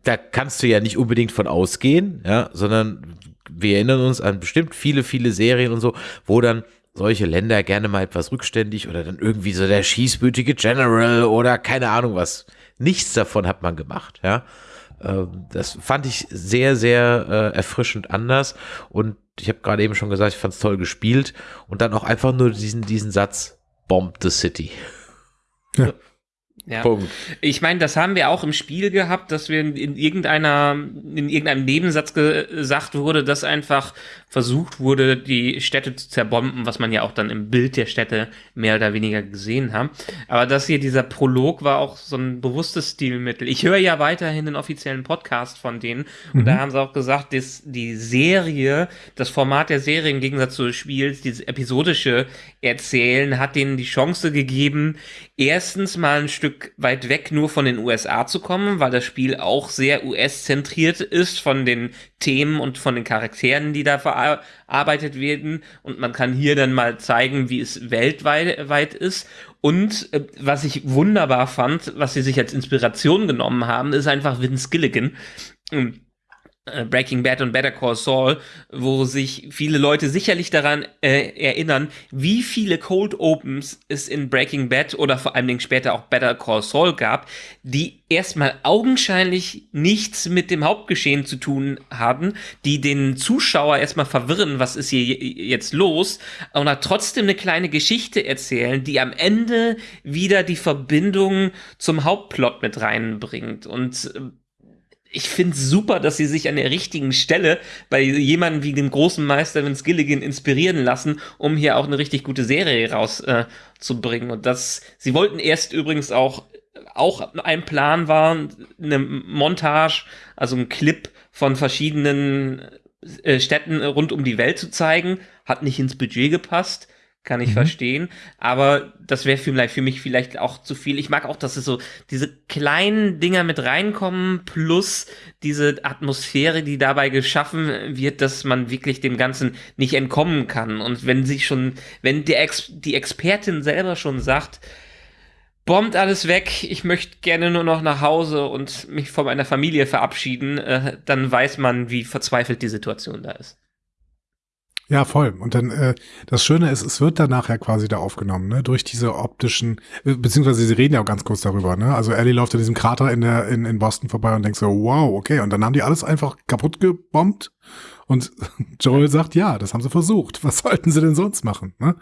da kannst du ja nicht unbedingt von ausgehen, ja, sondern wir erinnern uns an bestimmt viele, viele Serien und so, wo dann solche Länder gerne mal etwas rückständig oder dann irgendwie so der schießbütige General oder keine Ahnung was. Nichts davon hat man gemacht, ja. Ähm, Das fand ich sehr, sehr äh, erfrischend anders und ich habe gerade eben schon gesagt, ich fand es toll gespielt und dann auch einfach nur diesen, diesen Satz, Bomb the City. Ja. Punkt. Ich meine, das haben wir auch im Spiel gehabt, dass wir in, in irgendeiner, in irgendeinem Nebensatz gesagt wurde, dass einfach versucht wurde, die Städte zu zerbomben, was man ja auch dann im Bild der Städte mehr oder weniger gesehen haben. Aber das hier, dieser Prolog war auch so ein bewusstes Stilmittel. Ich höre ja weiterhin den offiziellen Podcast von denen und da haben sie auch gesagt, dass die Serie, das Format der Serie im Gegensatz zu des Spiels, dieses episodische Erzählen hat denen die Chance gegeben, erstens mal ein Stück weit weg nur von den USA zu kommen, weil das Spiel auch sehr US-zentriert ist von den Themen und von den Charakteren, die da verarbeitet werden. Und man kann hier dann mal zeigen, wie es weltweit weit ist. Und äh, was ich wunderbar fand, was sie sich als Inspiration genommen haben, ist einfach Vince Gilligan. Äh, Breaking Bad und Better Call Saul, wo sich viele Leute sicherlich daran äh, erinnern, wie viele Cold Opens es in Breaking Bad oder vor allen Dingen später auch Better Call Saul gab, die erstmal augenscheinlich nichts mit dem Hauptgeschehen zu tun haben, die den Zuschauer erstmal verwirren, was ist hier jetzt los, und trotzdem eine kleine Geschichte erzählen, die am Ende wieder die Verbindung zum Hauptplot mit reinbringt. Und äh, ich finde es super, dass sie sich an der richtigen Stelle bei jemandem wie dem großen Meister Vince Gilligan inspirieren lassen, um hier auch eine richtig gute Serie rauszubringen. Äh, und das, sie wollten erst übrigens auch, auch ein Plan war, eine Montage, also ein Clip von verschiedenen äh, Städten rund um die Welt zu zeigen. Hat nicht ins Budget gepasst. Kann ich mhm. verstehen. Aber das wäre vielleicht für mich vielleicht auch zu viel. Ich mag auch, dass es so diese kleinen Dinger mit reinkommen, plus diese Atmosphäre, die dabei geschaffen wird, dass man wirklich dem Ganzen nicht entkommen kann. Und wenn sich schon, wenn die, Ex die Expertin selber schon sagt, bombt alles weg, ich möchte gerne nur noch nach Hause und mich von meiner Familie verabschieden, äh, dann weiß man, wie verzweifelt die Situation da ist. Ja, voll. Und dann äh, das Schöne ist, es wird dann nachher quasi da aufgenommen, ne? Durch diese optischen, äh, beziehungsweise sie reden ja auch ganz kurz darüber, ne? Also Ellie läuft in diesem Krater in der in, in Boston vorbei und denkt so, wow, okay. Und dann haben die alles einfach kaputt gebombt und Joel sagt, ja, das haben sie versucht. Was sollten sie denn sonst machen? Ne?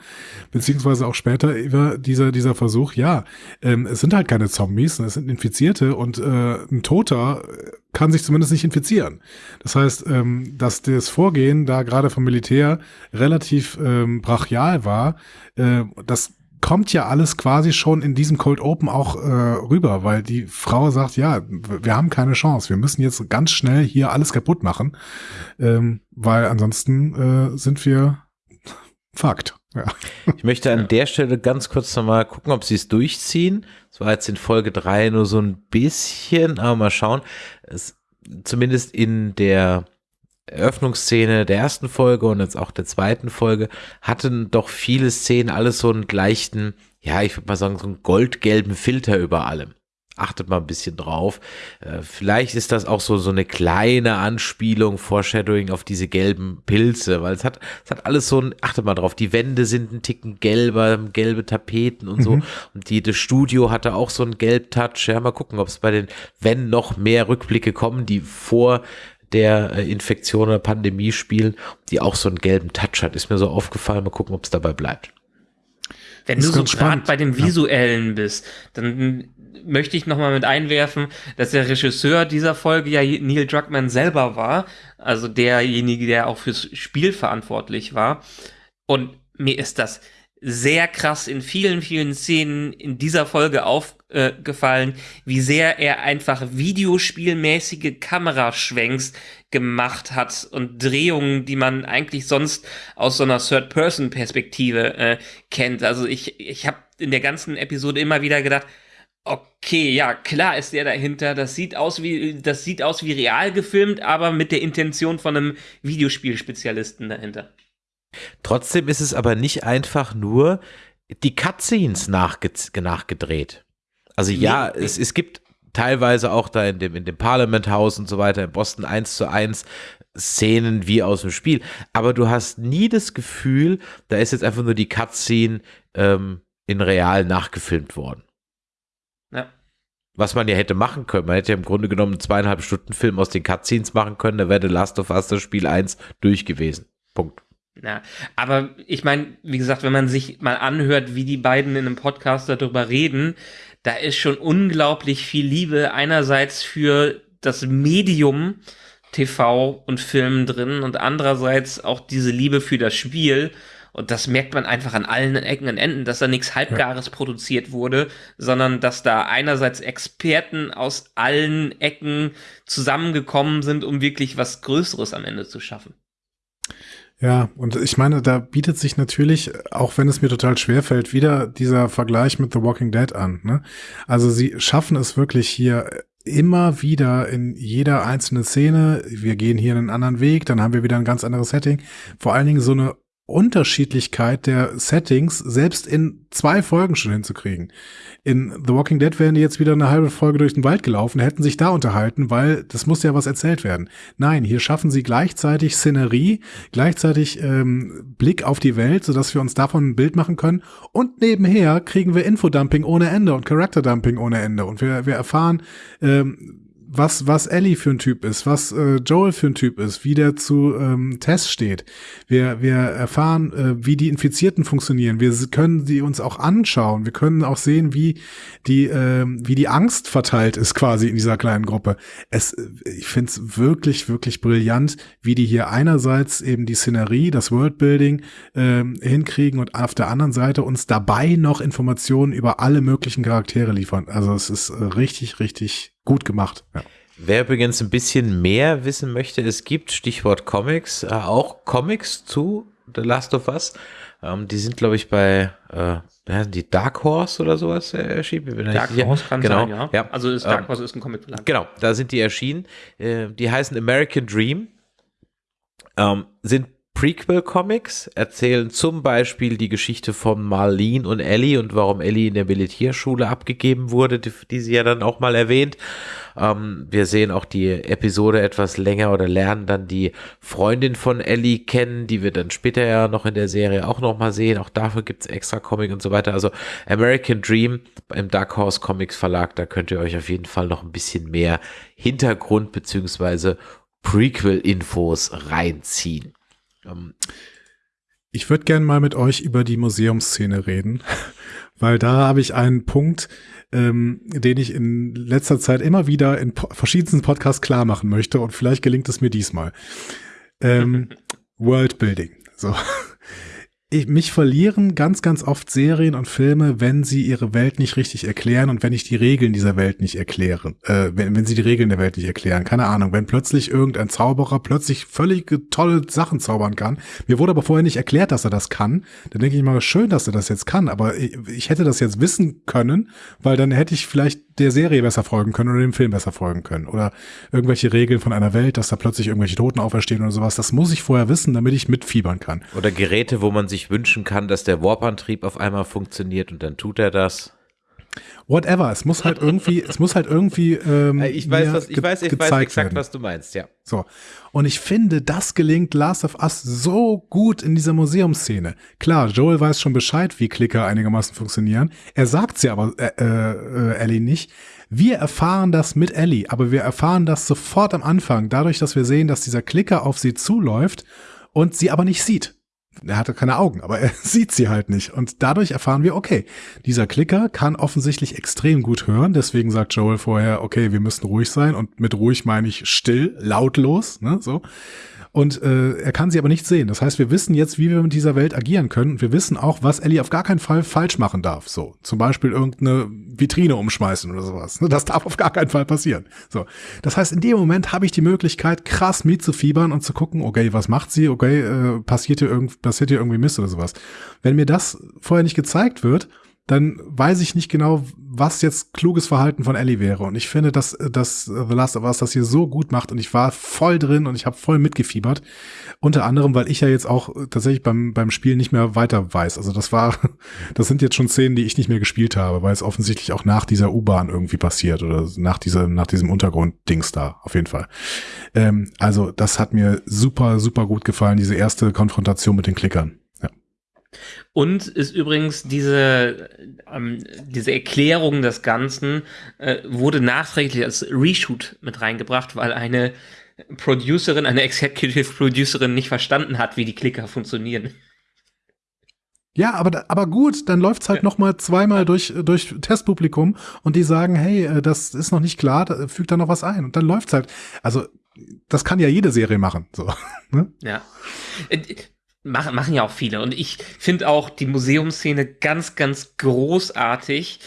Beziehungsweise auch später über dieser, dieser Versuch, ja, ähm, es sind halt keine Zombies, es sind Infizierte und äh, ein Toter kann sich zumindest nicht infizieren. Das heißt, ähm, dass das Vorgehen da gerade vom Militär relativ ähm, brachial war, äh, das kommt ja alles quasi schon in diesem Cold Open auch äh, rüber, weil die Frau sagt, ja, wir haben keine Chance, wir müssen jetzt ganz schnell hier alles kaputt machen, ähm, weil ansonsten äh, sind wir Fakt. Ja. Ich möchte an der Stelle ganz kurz nochmal gucken, ob sie es durchziehen. Das war jetzt in Folge drei nur so ein bisschen, aber mal schauen. Es, zumindest in der Eröffnungsszene der ersten Folge und jetzt auch der zweiten Folge hatten doch viele Szenen alles so einen leichten, ja, ich würde mal sagen, so einen goldgelben Filter über allem. Achtet mal ein bisschen drauf. Äh, vielleicht ist das auch so, so eine kleine Anspielung, Foreshadowing auf diese gelben Pilze, weil es hat, es hat alles so ein, achtet mal drauf, die Wände sind ein Ticken gelber, gelbe Tapeten und so. Mhm. Und die, das Studio hatte auch so einen Gelbtouch. Ja, mal gucken, ob es bei den, wenn noch mehr Rückblicke kommen, die vor der äh, Infektion oder Pandemie spielen, die auch so einen gelben Touch hat. Ist mir so aufgefallen. Mal gucken, ob es dabei bleibt. Wenn du so gerade bei dem Visuellen ja. bist, dann möchte ich nochmal mit einwerfen, dass der Regisseur dieser Folge ja Neil Druckmann selber war, also derjenige, der auch fürs Spiel verantwortlich war. Und mir ist das sehr krass in vielen, vielen Szenen in dieser Folge aufgefallen, äh, wie sehr er einfach videospielmäßige Kameraschwenks gemacht hat und Drehungen, die man eigentlich sonst aus so einer Third-Person-Perspektive äh, kennt. Also ich, ich habe in der ganzen Episode immer wieder gedacht, okay, ja, klar ist der dahinter. Das sieht aus wie, das sieht aus wie real gefilmt, aber mit der Intention von einem Videospielspezialisten dahinter. Trotzdem ist es aber nicht einfach nur die Cutscenes nachge nachgedreht. Also ja, nee, nee. Es, es gibt teilweise auch da in dem, in dem Parliament House und so weiter in Boston eins zu eins Szenen wie aus dem Spiel. Aber du hast nie das Gefühl, da ist jetzt einfach nur die Cutscene ähm, in real nachgefilmt worden. Ja. Was man ja hätte machen können. Man hätte ja im Grunde genommen einen zweieinhalb Stunden Film aus den Cutscenes machen können, da wäre The Last of Us das Spiel 1 durch gewesen. Punkt. Ja, aber ich meine, wie gesagt, wenn man sich mal anhört, wie die beiden in einem Podcast darüber reden, da ist schon unglaublich viel Liebe einerseits für das Medium TV und Film drin und andererseits auch diese Liebe für das Spiel. Und das merkt man einfach an allen Ecken und Enden, dass da nichts Halbgares ja. produziert wurde, sondern dass da einerseits Experten aus allen Ecken zusammengekommen sind, um wirklich was Größeres am Ende zu schaffen. Ja, und ich meine, da bietet sich natürlich, auch wenn es mir total schwer fällt, wieder dieser Vergleich mit The Walking Dead an. Ne? Also sie schaffen es wirklich hier immer wieder in jeder einzelnen Szene. Wir gehen hier einen anderen Weg, dann haben wir wieder ein ganz anderes Setting. Vor allen Dingen so eine Unterschiedlichkeit der Settings selbst in zwei Folgen schon hinzukriegen. In The Walking Dead wären die jetzt wieder eine halbe Folge durch den Wald gelaufen, hätten sich da unterhalten, weil das muss ja was erzählt werden. Nein, hier schaffen sie gleichzeitig Szenerie, gleichzeitig ähm, Blick auf die Welt, sodass wir uns davon ein Bild machen können. Und nebenher kriegen wir Infodumping ohne Ende und Character-Dumping ohne Ende. Und wir, wir erfahren, ähm, was, was Ellie für ein Typ ist, was äh, Joel für ein Typ ist, wie der zu ähm, Tess steht. Wir, wir erfahren, äh, wie die Infizierten funktionieren. Wir können sie uns auch anschauen. Wir können auch sehen, wie die, äh, wie die Angst verteilt ist quasi in dieser kleinen Gruppe. Es, ich finde es wirklich, wirklich brillant, wie die hier einerseits eben die Szenerie, das Worldbuilding äh, hinkriegen und auf der anderen Seite uns dabei noch Informationen über alle möglichen Charaktere liefern. Also es ist äh, richtig, richtig gut gemacht. Ja. Wer übrigens ein bisschen mehr wissen möchte, es gibt, Stichwort Comics, äh, auch Comics zu The Last of Us. Ähm, die sind, glaube ich, bei äh, die Dark Horse oder sowas äh, erschienen. Dark Horse kann genau, sein, ja. ja. Also ist Dark Ähm, Horse ist ein Comicverlag. Genau, da sind die erschienen. Äh, die heißen American Dream. Ähm, sind Prequel-Comics, erzählen zum Beispiel die Geschichte von Marlene und Ellie und warum Ellie in der Militärschule abgegeben wurde, die, die sie ja dann auch mal erwähnt. Ähm, wir sehen auch die Episode etwas länger oder lernen dann die Freundin von Ellie kennen, die wir dann später ja noch in der Serie auch noch mal sehen. Auch dafür gibt's extra Comic und so weiter. Also American Dream im Dark Horse Comics Verlag, da könnt ihr euch auf jeden Fall noch ein bisschen mehr Hintergrund beziehungsweise Prequel-Infos reinziehen. Ähm, Ich würde gern mal mit euch über die Museumsszene reden, weil da habe ich einen Punkt, ähm, den ich in letzter Zeit immer wieder in po verschiedensten Podcasts klar machen möchte und vielleicht gelingt es mir diesmal. Ähm, Worldbuilding. So. Ich, mich verlieren ganz, ganz oft Serien und Filme, wenn sie ihre Welt nicht richtig erklären und wenn ich die Regeln dieser Welt nicht erkläre. Äh, wenn, wenn sie die Regeln der Welt nicht erklären. Keine Ahnung, wenn plötzlich irgendein Zauberer plötzlich völlig tolle Sachen zaubern kann. Mir wurde aber vorher nicht erklärt, dass er das kann. Dann denke ich mal, schön, dass er das jetzt kann, aber ich, ich hätte das jetzt wissen können, weil dann hätte ich vielleicht der Serie besser folgen können oder dem Film besser folgen können. Oder irgendwelche Regeln von einer Welt, dass da plötzlich irgendwelche Toten auferstehen oder sowas. Das muss ich vorher wissen, damit ich mitfiebern kann. Oder Geräte, wo man sich wünschen kann, dass der Warp-Antrieb auf einmal funktioniert und dann tut er das. Whatever, es muss halt irgendwie, es muss halt irgendwie ähm, Äh, Ich weiß, was, ich weiß, ich weiß exakt, werden. was du meinst, ja. So. Und ich finde, das gelingt Last of Us so gut in dieser Museumsszene. Klar, Joel weiß schon Bescheid, wie Klicker einigermaßen funktionieren. Er sagt sie aber äh, äh, Ellie nicht. Wir erfahren das mit Ellie, aber wir erfahren das sofort am Anfang, dadurch, dass wir sehen, dass dieser Klicker auf sie zuläuft und sie aber nicht sieht. Er hatte keine Augen, aber er sieht sie halt nicht. Und dadurch erfahren wir, okay, dieser Klicker kann offensichtlich extrem gut hören. Deswegen sagt Joel vorher, okay, wir müssen ruhig sein. Und mit ruhig meine ich still, lautlos, ne, so. Und äh, er kann sie aber nicht sehen. Das heißt, wir wissen jetzt, wie wir mit dieser Welt agieren können. Und wir wissen auch, was Ellie auf gar keinen Fall falsch machen darf. So, zum Beispiel irgendeine Vitrine umschmeißen oder sowas. Das darf auf gar keinen Fall passieren. So, das heißt, in dem Moment habe ich die Möglichkeit, krass mitzufiebern und zu gucken, okay, was macht sie? Okay, äh, passiert hier irgend, passiert hier irgendwie Mist oder sowas. Wenn mir das vorher nicht gezeigt wird, dann weiß ich nicht genau, was jetzt kluges Verhalten von Ellie wäre. Und ich finde, dass, dass The Last of Us das hier so gut macht und ich war voll drin und ich habe voll mitgefiebert. Unter anderem, weil ich ja jetzt auch tatsächlich beim, beim Spiel nicht mehr weiter weiß. Also das war, das sind jetzt schon Szenen, die ich nicht mehr gespielt habe, weil es offensichtlich auch nach dieser U-Bahn irgendwie passiert oder nach dieser, nach diesem Untergrund-Dings da, auf jeden Fall. Ähm, also das hat mir super, super gut gefallen, diese erste Konfrontation mit den Klickern. Und ist übrigens diese, ähm, diese Erklärung des Ganzen äh, wurde nachträglich als Reshoot mit reingebracht, weil eine Producerin, eine Executive Producerin nicht verstanden hat, wie die Klicker funktionieren. Ja, aber, aber gut, dann läuft's halt Ja. noch mal zweimal durch, durch Testpublikum und die sagen, hey, äh, das ist noch nicht klar, da, fügt da noch was ein. Und dann läuft's halt. Also, das kann ja jede Serie machen. So. Ne? Ja. Machen, machen ja auch viele. Und ich finde auch die Museumsszene ganz, ganz großartig.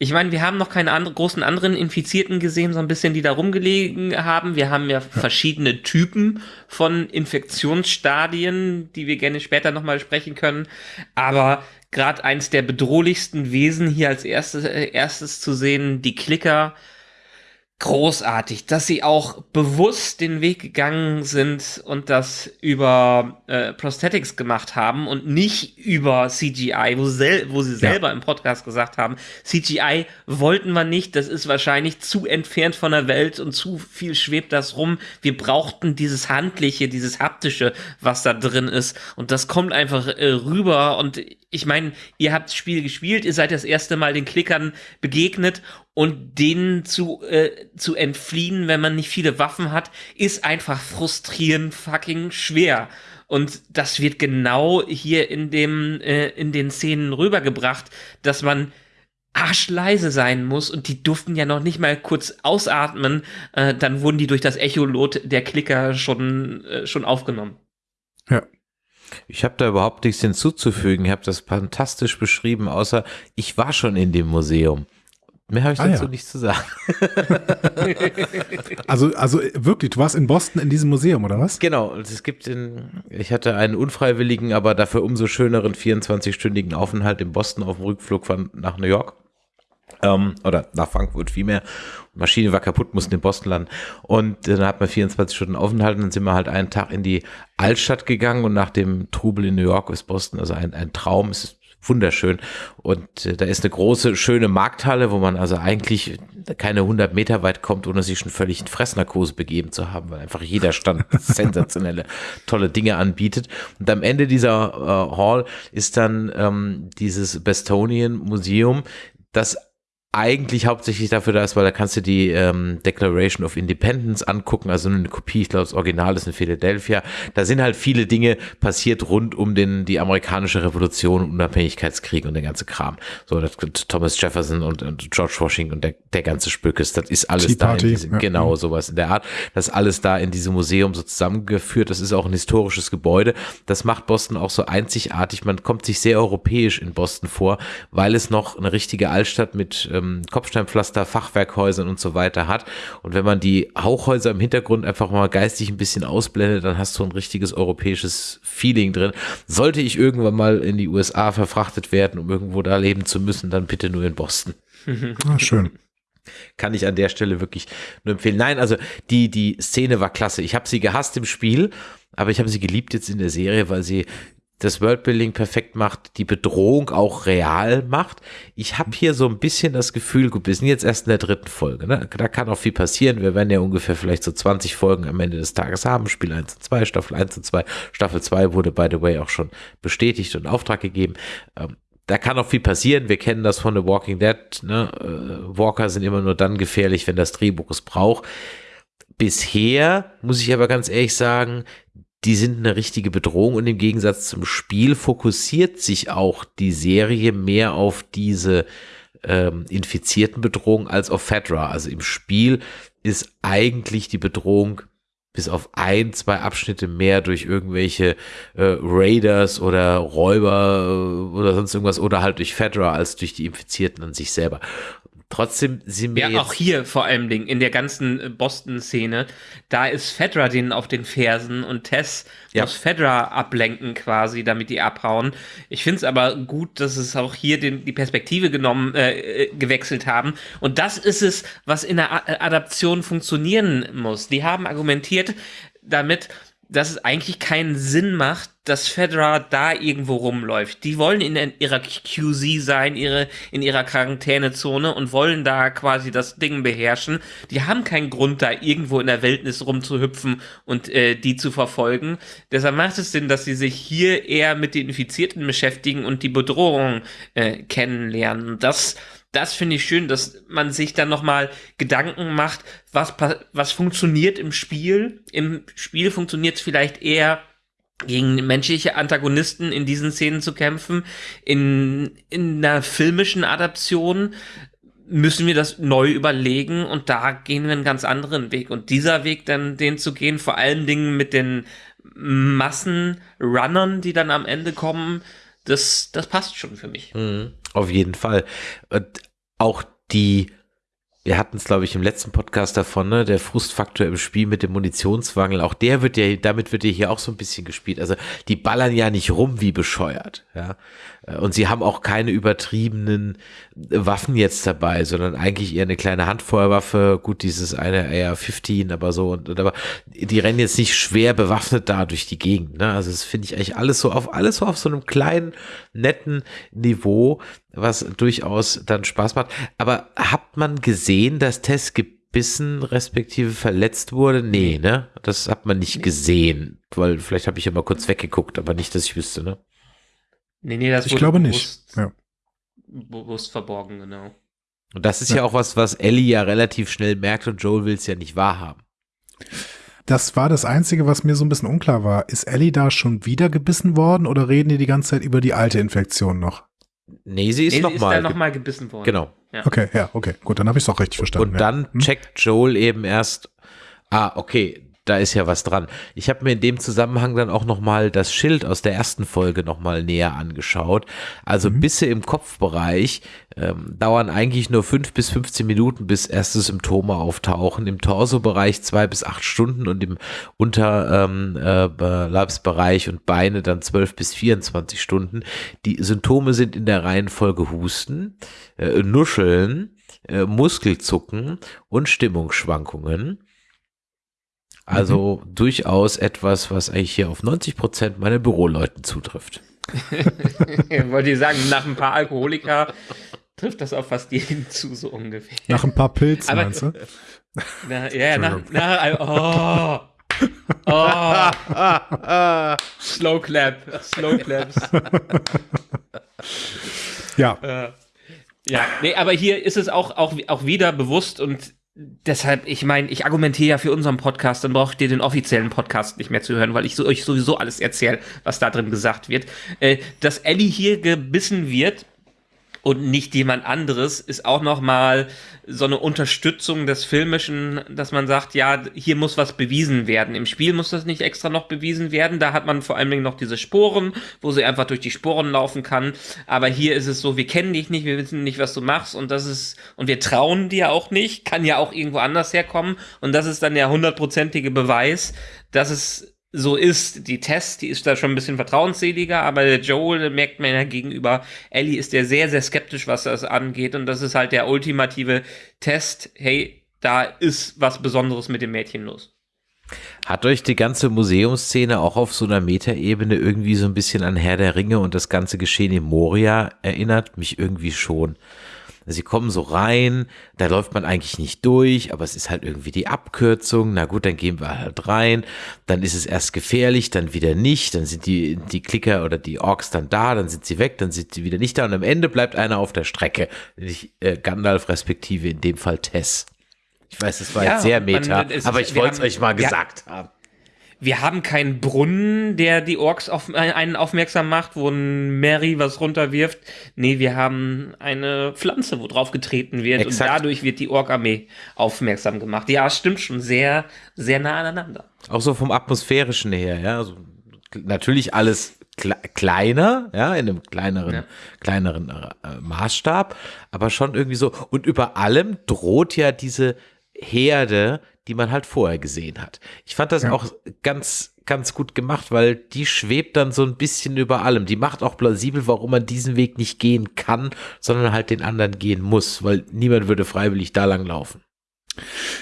Ich meine, wir haben noch keine andre, großen anderen Infizierten gesehen, so ein bisschen, die da rumgelegen haben. Wir haben ja verschiedene Typen von Infektionsstadien, die wir gerne später nochmal sprechen können. Aber gerade eins der bedrohlichsten Wesen hier als erstes, äh, erstes zu sehen, die Klicker, großartig, dass sie auch bewusst den Weg gegangen sind und das über äh, Prosthetics gemacht haben und nicht über CGI, wo, sel wo sie selber im Podcast gesagt haben, CGI wollten wir nicht, das ist wahrscheinlich zu entfernt von der Welt und zu viel schwebt das rum. Wir brauchten dieses Handliche, dieses Haptische, was da drin ist. Und das kommt einfach äh, rüber. Und ich meine, ihr habt das Spiel gespielt, ihr seid das erste Mal den Klickern begegnet und denen zu, äh, zu entfliehen, wenn man nicht viele Waffen hat, ist einfach frustrierend fucking schwer. Und das wird genau hier in dem, äh, in den Szenen rübergebracht, dass man arschleise sein muss und die durften ja noch nicht mal kurz ausatmen, äh, dann wurden die durch das Echolot der Klicker schon, äh, schon aufgenommen. Ja. Ich habe da überhaupt nichts hinzuzufügen. Ich habe das fantastisch beschrieben, außer ich war schon in dem Museum. Mehr habe ich Ah, dazu ja. nicht zu sagen. Also, also wirklich, du warst in Boston in diesem Museum, oder was? Genau, es gibt in, ich hatte einen unfreiwilligen, aber dafür umso schöneren 24-stündigen Aufenthalt in Boston auf dem Rückflug von nach New York. Ähm, oder nach Frankfurt vielmehr. Maschine war kaputt, mussten in Boston landen. Und dann hat man 24 Stunden Aufenthalt und dann sind wir halt einen Tag in die Altstadt gegangen und nach dem Trubel in New York ist Boston also ein, ein Traum. Es ist wunderschön. Und äh, da ist eine große, schöne Markthalle, wo man also eigentlich keine 100 Meter weit kommt, ohne sich schon völlig in Fressnarkose begeben zu haben, weil einfach jeder Stand sensationelle, tolle Dinge anbietet. Und am Ende dieser äh, Hall ist dann ähm, dieses Bestonian Museum, das eigentlich hauptsächlich dafür da ist, weil da kannst du die ähm, Declaration of Independence angucken, also eine Kopie, ich glaube, das Original ist in Philadelphia. Da sind halt viele Dinge passiert rund um den, die amerikanische Revolution, Unabhängigkeitskrieg und der ganze Kram. So, das, Thomas Jefferson und, und George Washington und der, der ganze Spökes, das ist alles Tea da. In Party, diesem, ja. Genau, sowas in der Art. Das ist alles da in diesem Museum so zusammengeführt. Das ist auch ein historisches Gebäude. Das macht Boston auch so einzigartig. Man kommt sich sehr europäisch in Boston vor, weil es noch eine richtige Altstadt mit ähm, Kopfsteinpflaster, Fachwerkhäusern und so weiter hat. Und wenn man die Hauchhäuser im Hintergrund einfach mal geistig ein bisschen ausblendet, dann hast du ein richtiges europäisches Feeling drin. Sollte ich irgendwann mal in die USA verfrachtet werden, um irgendwo da leben zu müssen, dann bitte nur in Boston Ah, schön. kann ich an der Stelle wirklich nur empfehlen. Nein, also die, die Szene war klasse. Ich habe sie gehasst im Spiel, aber ich habe sie geliebt jetzt in der Serie, weil sie das Worldbuilding perfekt macht, die Bedrohung auch real macht. Ich habe hier so ein bisschen das Gefühl, gut, wir sind jetzt erst in der dritten Folge, ne? da kann auch viel passieren. Wir werden ja ungefähr vielleicht so 20 Folgen am Ende des Tages haben, Spiel 1 und 2, Staffel 1 und 2. Staffel 2 wurde, by the way, auch schon bestätigt und Auftrag gegeben. Ähm, da kann auch viel passieren. Wir kennen das von The Walking Dead. Ne? Äh, Walker sind immer nur dann gefährlich, wenn das Drehbuch es braucht. Bisher muss ich aber ganz ehrlich sagen, die sind eine richtige Bedrohung und im Gegensatz zum Spiel fokussiert sich auch die Serie mehr auf diese ähm, infizierten Bedrohungen als auf Fedra. Also im Spiel ist eigentlich die Bedrohung bis auf ein, zwei Abschnitte mehr durch irgendwelche äh, Raiders oder Räuber äh, oder sonst irgendwas oder halt durch Fedra als durch die Infizierten an sich selber. Trotzdem sind wir Ja, jetzt auch hier vor allem in der ganzen äh, Boston-Szene, da ist Fedra denen auf den Fersen und Tess Ja. muss Fedra ablenken quasi, damit die abhauen. Ich finde es aber gut, dass es auch hier den, die Perspektive genommen, äh, äh, gewechselt haben. Und das ist es, was in der Adaption funktionieren muss. Die haben argumentiert damit, dass es eigentlich keinen Sinn macht, dass Fedra da irgendwo rumläuft. Die wollen in ihrer QZ sein, ihre, in ihrer Quarantänezone und wollen da quasi das Ding beherrschen. Die haben keinen Grund, da irgendwo in der Wildnis rumzuhüpfen und äh, die zu verfolgen. Deshalb macht es Sinn, dass sie sich hier eher mit den Infizierten beschäftigen und die Bedrohung äh, kennenlernen. Das das finde ich schön, dass man sich dann nochmal Gedanken macht, was, was funktioniert im Spiel. Im Spiel funktioniert es vielleicht eher gegen menschliche Antagonisten in diesen Szenen zu kämpfen. In, in einer filmischen Adaption müssen wir das neu überlegen und da gehen wir einen ganz anderen Weg. Und dieser Weg dann, den zu gehen, vor allen Dingen mit den Massenrunnern, die dann am Ende kommen, das, das passt schon für mich. Mhm, auf jeden Fall. Auch die, wir hatten es, glaube ich, im letzten Podcast davon, ne, der Frustfaktor im Spiel mit dem Munitionswangel, auch der wird ja, damit wird ja hier auch so ein bisschen gespielt. Also die ballern ja nicht rum wie bescheuert, ja. Und sie haben auch keine übertriebenen Waffen jetzt dabei, sondern eigentlich eher eine kleine Handfeuerwaffe. Gut, dieses eine AR-15, aber so und, und aber die rennen jetzt nicht schwer bewaffnet da durch die Gegend. Ne? Also das finde ich eigentlich alles so auf alles so auf so einem kleinen netten Niveau, was durchaus dann Spaß macht. Aber hat man gesehen, dass Tess gebissen respektive verletzt wurde? Nee, ne? Das hat man nicht gesehen, weil vielleicht habe ich ja mal kurz weggeguckt, aber nicht, dass ich wüsste, ne? Nee, nee, das Ich wurde glaube nicht. bewusst, Ja. bewusst verborgen, genau. Und das ist ja, Ja. auch was, was Ellie ja relativ schnell merkt und Joel will es ja nicht wahrhaben. Das war das Einzige, was mir so ein bisschen unklar war. Ist Ellie da schon wieder gebissen worden oder reden die die ganze Zeit über die alte Infektion noch? Nee, sie ist nee, sie ist nochmal. dann nochmal gebissen worden. genau. Okay, ja, okay, gut, dann habe ich es auch richtig verstanden. Und ja. dann Hm? checkt Joel eben erst, ah, okay, da ist ja was dran. Ich habe mir in dem Zusammenhang dann auch nochmal das Schild aus der ersten Folge nochmal näher angeschaut. Also mhm. Bisse im Kopfbereich ähm, dauern eigentlich nur fünf bis 15 Minuten, bis erste Symptome auftauchen. Im Torso-Bereich zwei bis acht Stunden und im Unterleibsbereich ähm, äh, und Beine dann zwölf bis 24 Stunden. Die Symptome sind in der Reihenfolge Husten, äh, Nuscheln, äh, Muskelzucken und Stimmungsschwankungen. Also mhm. durchaus etwas, was eigentlich hier auf 90 Prozent meiner Büroleuten zutrifft. Wollte ich sagen, nach ein paar Alkoholiker trifft das auf fast jeden zu, so ungefähr. Nach ein paar Pilzen, Aber, meinst du? Na, ja, nach, nach, oh, oh. Slow Clap, Slow Claps. ja. Äh, ja, nee, aber hier ist es auch, auch, auch wieder bewusst und deshalb, ich meine, ich argumentiere ja für unseren Podcast, dann braucht ihr den offiziellen Podcast nicht mehr zu hören, weil ich so, euch sowieso alles erzähle, was da drin gesagt wird. Äh, dass Ellie hier gebissen wird, und nicht jemand anderes, ist auch nochmal so eine Unterstützung des Filmischen, dass man sagt, ja, hier muss was bewiesen werden. Im Spiel muss das nicht extra noch bewiesen werden. Da hat man vor allen Dingen noch diese Sporen, wo sie einfach durch die Sporen laufen kann. Aber hier ist es so, wir kennen dich nicht, wir wissen nicht, was du machst und das ist, und wir trauen dir auch nicht, kann ja auch irgendwo anders herkommen. Und das ist dann der hundertprozentige Beweis, dass es so ist. Die Tess, die ist da schon ein bisschen vertrauensseliger, aber der Joel, merkt man ja gegenüber Ellie, ist der sehr, sehr skeptisch, was das angeht. Und das ist halt der ultimative Test. Hey, da ist was Besonderes mit dem Mädchen los. Hat euch die ganze Museumsszene auch auf so einer Metaebene irgendwie so ein bisschen an Herr der Ringe und das ganze Geschehen in Moria erinnert? Mich irgendwie schon. Sie kommen so rein, da läuft man eigentlich nicht durch, aber es ist halt irgendwie die Abkürzung. Na gut, dann gehen wir halt rein. Dann ist es erst gefährlich, dann wieder nicht. Dann sind die, die Klicker oder die Orks dann da, dann sind sie weg, dann sind sie wieder nicht da. Und am Ende bleibt einer auf der Strecke. Ich, äh, Gandalf respektive in dem Fall Tess. Ich weiß, es war ja, jetzt sehr meta, man, aber ich wollte es euch mal gesagt haben wir haben keinen Brunnen, der die Orks auf einen aufmerksam macht, wo ein Mary was runterwirft. Nee, wir haben eine Pflanze, wo drauf getreten wird Exakt. und dadurch wird die Ork-Armee aufmerksam gemacht. Ja, stimmt schon sehr, sehr nah aneinander. Auch so vom atmosphärischen her, ja. Also, natürlich alles kleiner, ja, in einem kleineren, ja. kleineren äh, Maßstab, aber schon irgendwie so. Und über allem droht ja diese Herde, die man halt vorher gesehen hat. Ich fand das ja. auch ganz, ganz gut gemacht, weil die schwebt dann so ein bisschen über allem. Die macht auch plausibel, warum man diesen Weg nicht gehen kann, sondern halt den anderen gehen muss, weil niemand würde freiwillig da lang laufen.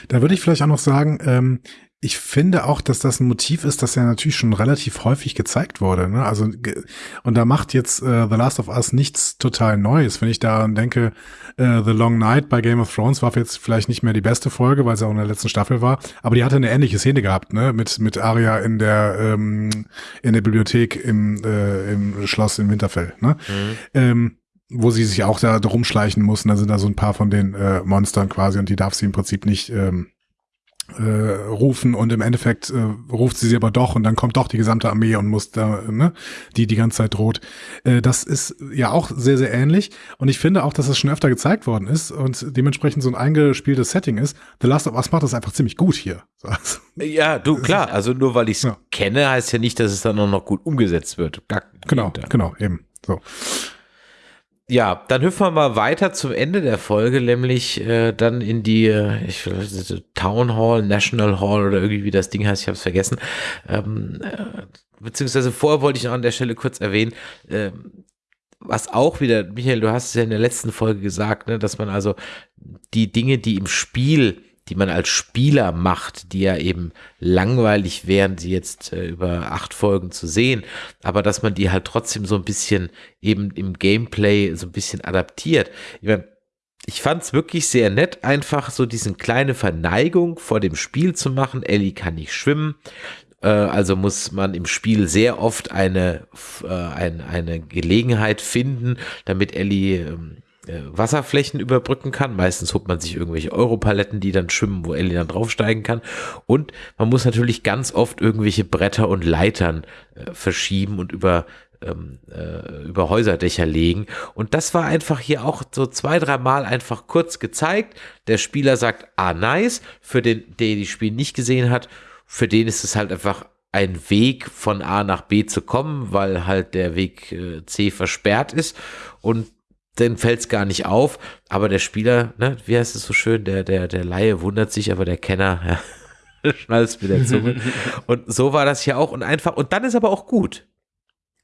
Da würde ich vielleicht auch noch sagen, ähm, ich finde auch, dass das ein Motiv ist, das ja natürlich schon relativ häufig gezeigt wurde. Ne? Also und da macht jetzt äh, The Last of Us nichts total Neues. Wenn ich daran denke, äh, The Long Night bei Game of Thrones war jetzt vielleicht nicht mehr die beste Folge, weil es auch in der letzten Staffel war, aber die hatte eine ähnliche Szene gehabt, ne? Mit mit Arya in der ähm, in der Bibliothek im äh, im Schloss in Winterfell. Ne? Mhm. Ähm, wo sie sich auch da rumschleichen muss. Und da sind da so ein paar von den äh, Monstern quasi und die darf sie im Prinzip nicht ähm, äh, rufen und im Endeffekt äh, ruft sie sie aber doch und dann kommt doch die gesamte Armee und muss da, ne, die die ganze Zeit droht. Äh, das ist ja auch sehr, sehr ähnlich und ich finde auch, dass es schon öfter gezeigt worden ist und dementsprechend so ein eingespieltes Setting ist. The Last of Us macht das einfach ziemlich gut hier. Ja, du, klar, also nur weil ich es ja. kenne, heißt ja nicht, dass es dann auch noch gut umgesetzt wird. Gar, genau, genau, eben. So. Ja, dann hüpfen wir mal weiter zum Ende der Folge, nämlich äh, dann in die äh, ich, Town Hall, National Hall oder irgendwie wie das Ding heißt, ich habe es vergessen. Ähm, äh, beziehungsweise vorher wollte ich noch an der Stelle kurz erwähnen, äh, was auch wieder, Michael, du hast es ja in der letzten Folge gesagt, ne, dass man also die Dinge, die im Spiel die man als Spieler macht, die ja eben langweilig wären, sie jetzt äh, über acht Folgen zu sehen, aber dass man die halt trotzdem so ein bisschen eben im Gameplay so ein bisschen adaptiert. Ich meine, ich fand es wirklich sehr nett, einfach so diesen kleine Verneigung vor dem Spiel zu machen. Ellie kann nicht schwimmen, äh, also muss man im Spiel sehr oft eine, äh, ein, eine Gelegenheit finden, damit Ellie ähm, äh, Wasserflächen überbrücken kann. Meistens holt man sich irgendwelche Europaletten, die dann schwimmen, wo Ellie dann draufsteigen kann. Und man muss natürlich ganz oft irgendwelche Bretter und Leitern äh, verschieben und über ähm, äh, über Häuserdächer legen. Und das war einfach hier auch so zwei, dreimal einfach kurz gezeigt. Der Spieler sagt, ah, nice. Für den, der die Spiel nicht gesehen hat, für den ist es halt einfach ein Weg von A nach B zu kommen, weil halt der Weg äh, C versperrt ist und dann fällt es gar nicht auf, aber der Spieler, ne, wie heißt es so schön, der, der, der Laie wundert sich, aber der Kenner, ja, schnallt mit der Zunge. und so war das hier auch und einfach, und dann ist aber auch gut.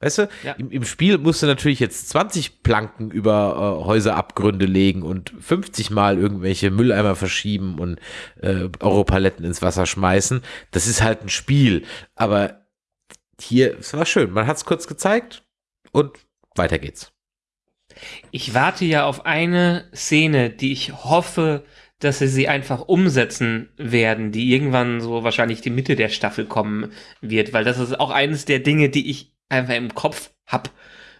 Weißt du, ja. im, im, Spiel musst du natürlich jetzt 20 Planken über äh, Häuserabgründe legen und 50 Mal irgendwelche Mülleimer verschieben und äh, Europaletten ins Wasser schmeißen. Das ist halt ein Spiel. Aber hier, es war schön. Man hat es kurz gezeigt und weiter geht's. Ich warte ja auf eine Szene, die ich hoffe, dass sie sie einfach umsetzen werden, die irgendwann so wahrscheinlich die Mitte der Staffel kommen wird, weil das ist auch eines der Dinge, die ich einfach im Kopf hab.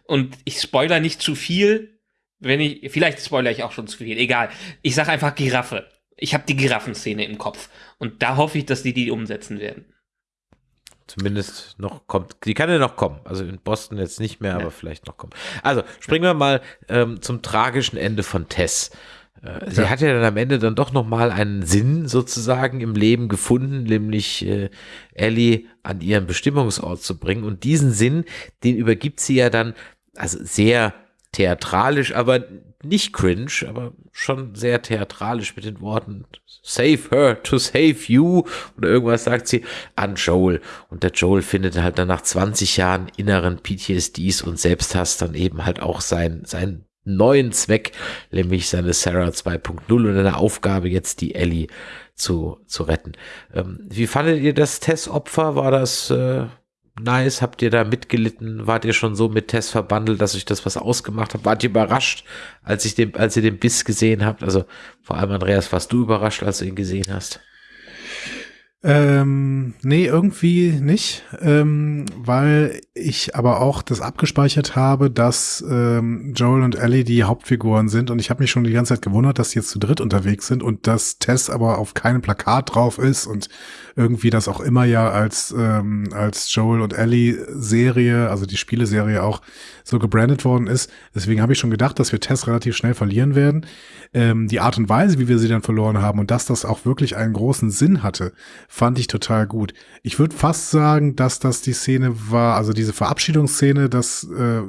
Und ich spoiler nicht zu viel, wenn ich, vielleicht spoiler ich auch schon zu viel, egal. Ich sag einfach Giraffe. Ich habe die Giraffenszene im Kopf. Und da hoffe ich, dass die die umsetzen werden. Zumindest noch kommt. Die kann ja noch kommen. Also in Boston jetzt nicht mehr, ja. aber vielleicht noch kommen. Also springen wir mal ähm, zum tragischen Ende von Tess. Äh, sie ja. hat ja dann am Ende dann doch nochmal einen Sinn sozusagen im Leben gefunden, nämlich äh, Ellie an ihren Bestimmungsort zu bringen. Und diesen Sinn, den übergibt sie ja dann, also sehr theatralisch, aber nicht cringe, aber schon sehr theatralisch mit den Worten Save her to save you oder irgendwas sagt sie an Joel. Und der Joel findet halt dann nach 20 Jahren inneren PTSDs und Selbsthass dann eben halt auch sein, sein neuen Zweck, nämlich seine Sarah 2.0 und eine Aufgabe jetzt die Ellie zu, zu retten. Ähm, wie fandet ihr das Tess-Opfer? War das äh, nice? Habt ihr da mitgelitten? Wart ihr schon so mit Tess verbandelt, dass euch das was ausgemacht hat? Wart ihr überrascht, als, ich den, als ihr den Biss gesehen habt? Also vor allem Andreas, warst du überrascht, als du ihn gesehen hast? Ähm, nee, irgendwie nicht, ähm, weil ich aber auch das abgespeichert habe, dass ähm, Joel und Ellie die Hauptfiguren sind und ich habe mich schon die ganze Zeit gewundert, dass sie jetzt zu dritt unterwegs sind und dass Tess aber auf keinem Plakat drauf ist und irgendwie das auch immer ja als ähm, als Joel und Ellie Serie, also die Spieleserie auch so gebrandet worden ist. Deswegen habe ich schon gedacht, dass wir Tess relativ schnell verlieren werden. Ähm, die Art und Weise, wie wir sie dann verloren haben und dass das auch wirklich einen großen Sinn hatte, fand ich total gut. Ich würde fast sagen, dass das die Szene war, also diese Verabschiedungsszene, dass, äh,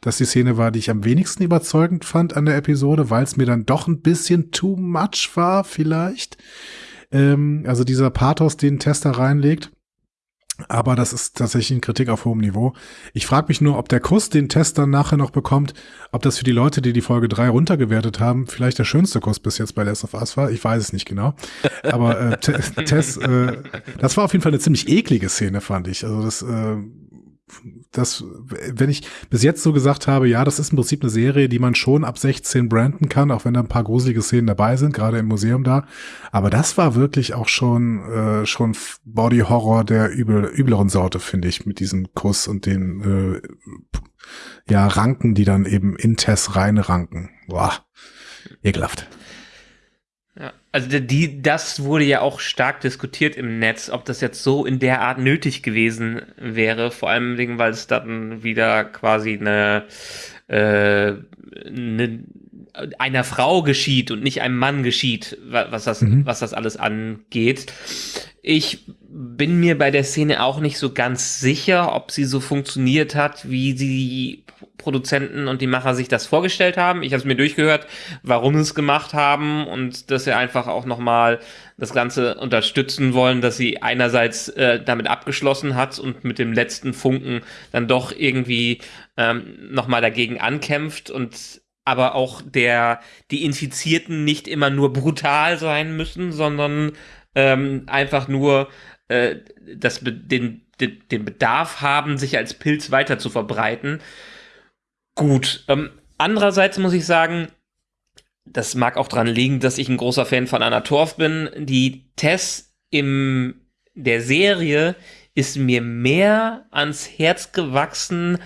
dass die Szene war, die ich am wenigsten überzeugend fand an der Episode, weil es mir dann doch ein bisschen too much war, vielleicht. Ähm, also dieser Pathos, den Tester reinlegt. Aber das ist tatsächlich eine Kritik auf hohem Niveau. Ich frage mich nur, ob der Kuss, den Test dann nachher noch bekommt, ob das für die Leute, die die Folge 3 runtergewertet haben, vielleicht der schönste Kuss bis jetzt bei Last of Us war. Ich weiß es nicht genau. Aber äh, Tess, äh, das war auf jeden Fall eine ziemlich eklige Szene, fand ich. Also das äh, das, wenn ich bis jetzt so gesagt habe, ja, das ist im Prinzip eine Serie, die man schon ab 16 branden kann, auch wenn da ein paar gruselige Szenen dabei sind, gerade im Museum da. Aber das war wirklich auch schon, äh, schon Body Horror der übel, übleren Sorte, finde ich, mit diesem Kuss und den, äh, ja, Ranken, die dann eben in Tess rein ranken. Boah, ekelhaft. Ja, also die, das wurde ja auch stark diskutiert im Netz, ob das jetzt so in der Art nötig gewesen wäre, vor allem weil es dann wieder quasi eine, äh, eine einer Frau geschieht und nicht einem Mann geschieht, was das, mhm. was das alles angeht. Ich bin mir bei der Szene auch nicht so ganz sicher, ob sie so funktioniert hat, wie sie Produzenten und die Macher sich das vorgestellt haben. Ich habe es mir durchgehört, warum sie es gemacht haben und dass sie einfach auch nochmal das Ganze unterstützen wollen, dass sie einerseits äh, damit abgeschlossen hat und mit dem letzten Funken dann doch irgendwie ähm, nochmal dagegen ankämpft und aber auch der, die Infizierten nicht immer nur brutal sein müssen, sondern ähm, einfach nur äh, das, den, den, den Bedarf haben, sich als Pilz weiter zu verbreiten. Gut. Ähm, andererseits muss ich sagen, das mag auch dran liegen, dass ich ein großer Fan von Anna Torf bin. Die Tess in der Serie ist mir mehr ans Herz gewachsen,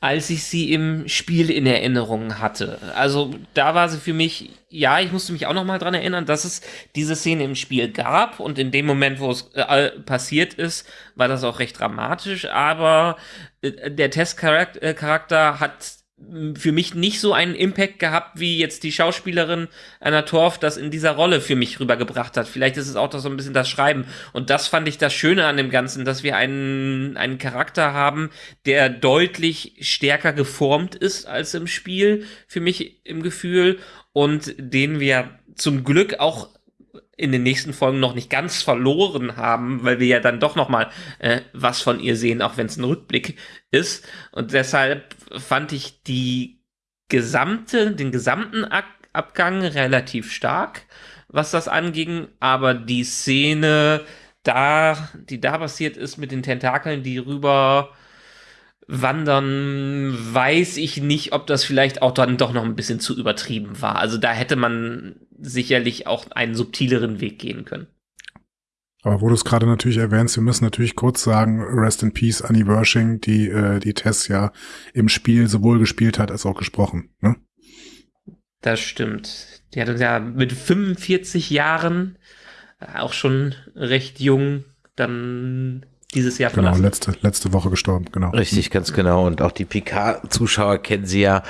als ich sie im Spiel in Erinnerung hatte. Also da war sie für mich, ja, ich musste mich auch noch mal dran erinnern, dass es diese Szene im Spiel gab und in dem Moment, wo es äh, passiert ist, war das auch recht dramatisch, aber äh, der Testcharakter hat für mich nicht so einen Impact gehabt, wie jetzt die Schauspielerin Anna Torf das in dieser Rolle für mich rübergebracht hat. Vielleicht ist es auch so ein bisschen das Schreiben. Und das fand ich das Schöne an dem Ganzen, dass wir einen, einen Charakter haben, der deutlich stärker geformt ist als im Spiel, für mich im Gefühl, und den wir zum Glück auch in den nächsten Folgen noch nicht ganz verloren haben, weil wir ja dann doch noch mal äh, was von ihr sehen, auch wenn es ein Rückblick ist. Und deshalb fand ich die gesamte, den gesamten Ab Abgang relativ stark, was das anging. Aber die Szene da, die da passiert ist mit den Tentakeln, die rüber wandern, weiß ich nicht, ob das vielleicht auch dann doch noch ein bisschen zu übertrieben war. Also da hätte man sicherlich auch einen subtileren Weg gehen können. Aber wo du es gerade natürlich erwähnst, wir müssen natürlich kurz sagen, Rest in Peace, Annie Wershing, die äh, die Tess ja im Spiel sowohl gespielt hat als auch gesprochen. Ne? Das stimmt. Die hat uns ja mit 45 Jahren, äh, auch schon recht jung, dann dieses Jahr genau, verlassen. Genau, letzte, letzte Woche gestorben, genau. Richtig, ganz genau. Und auch die PK-Zuschauer kennen sie ja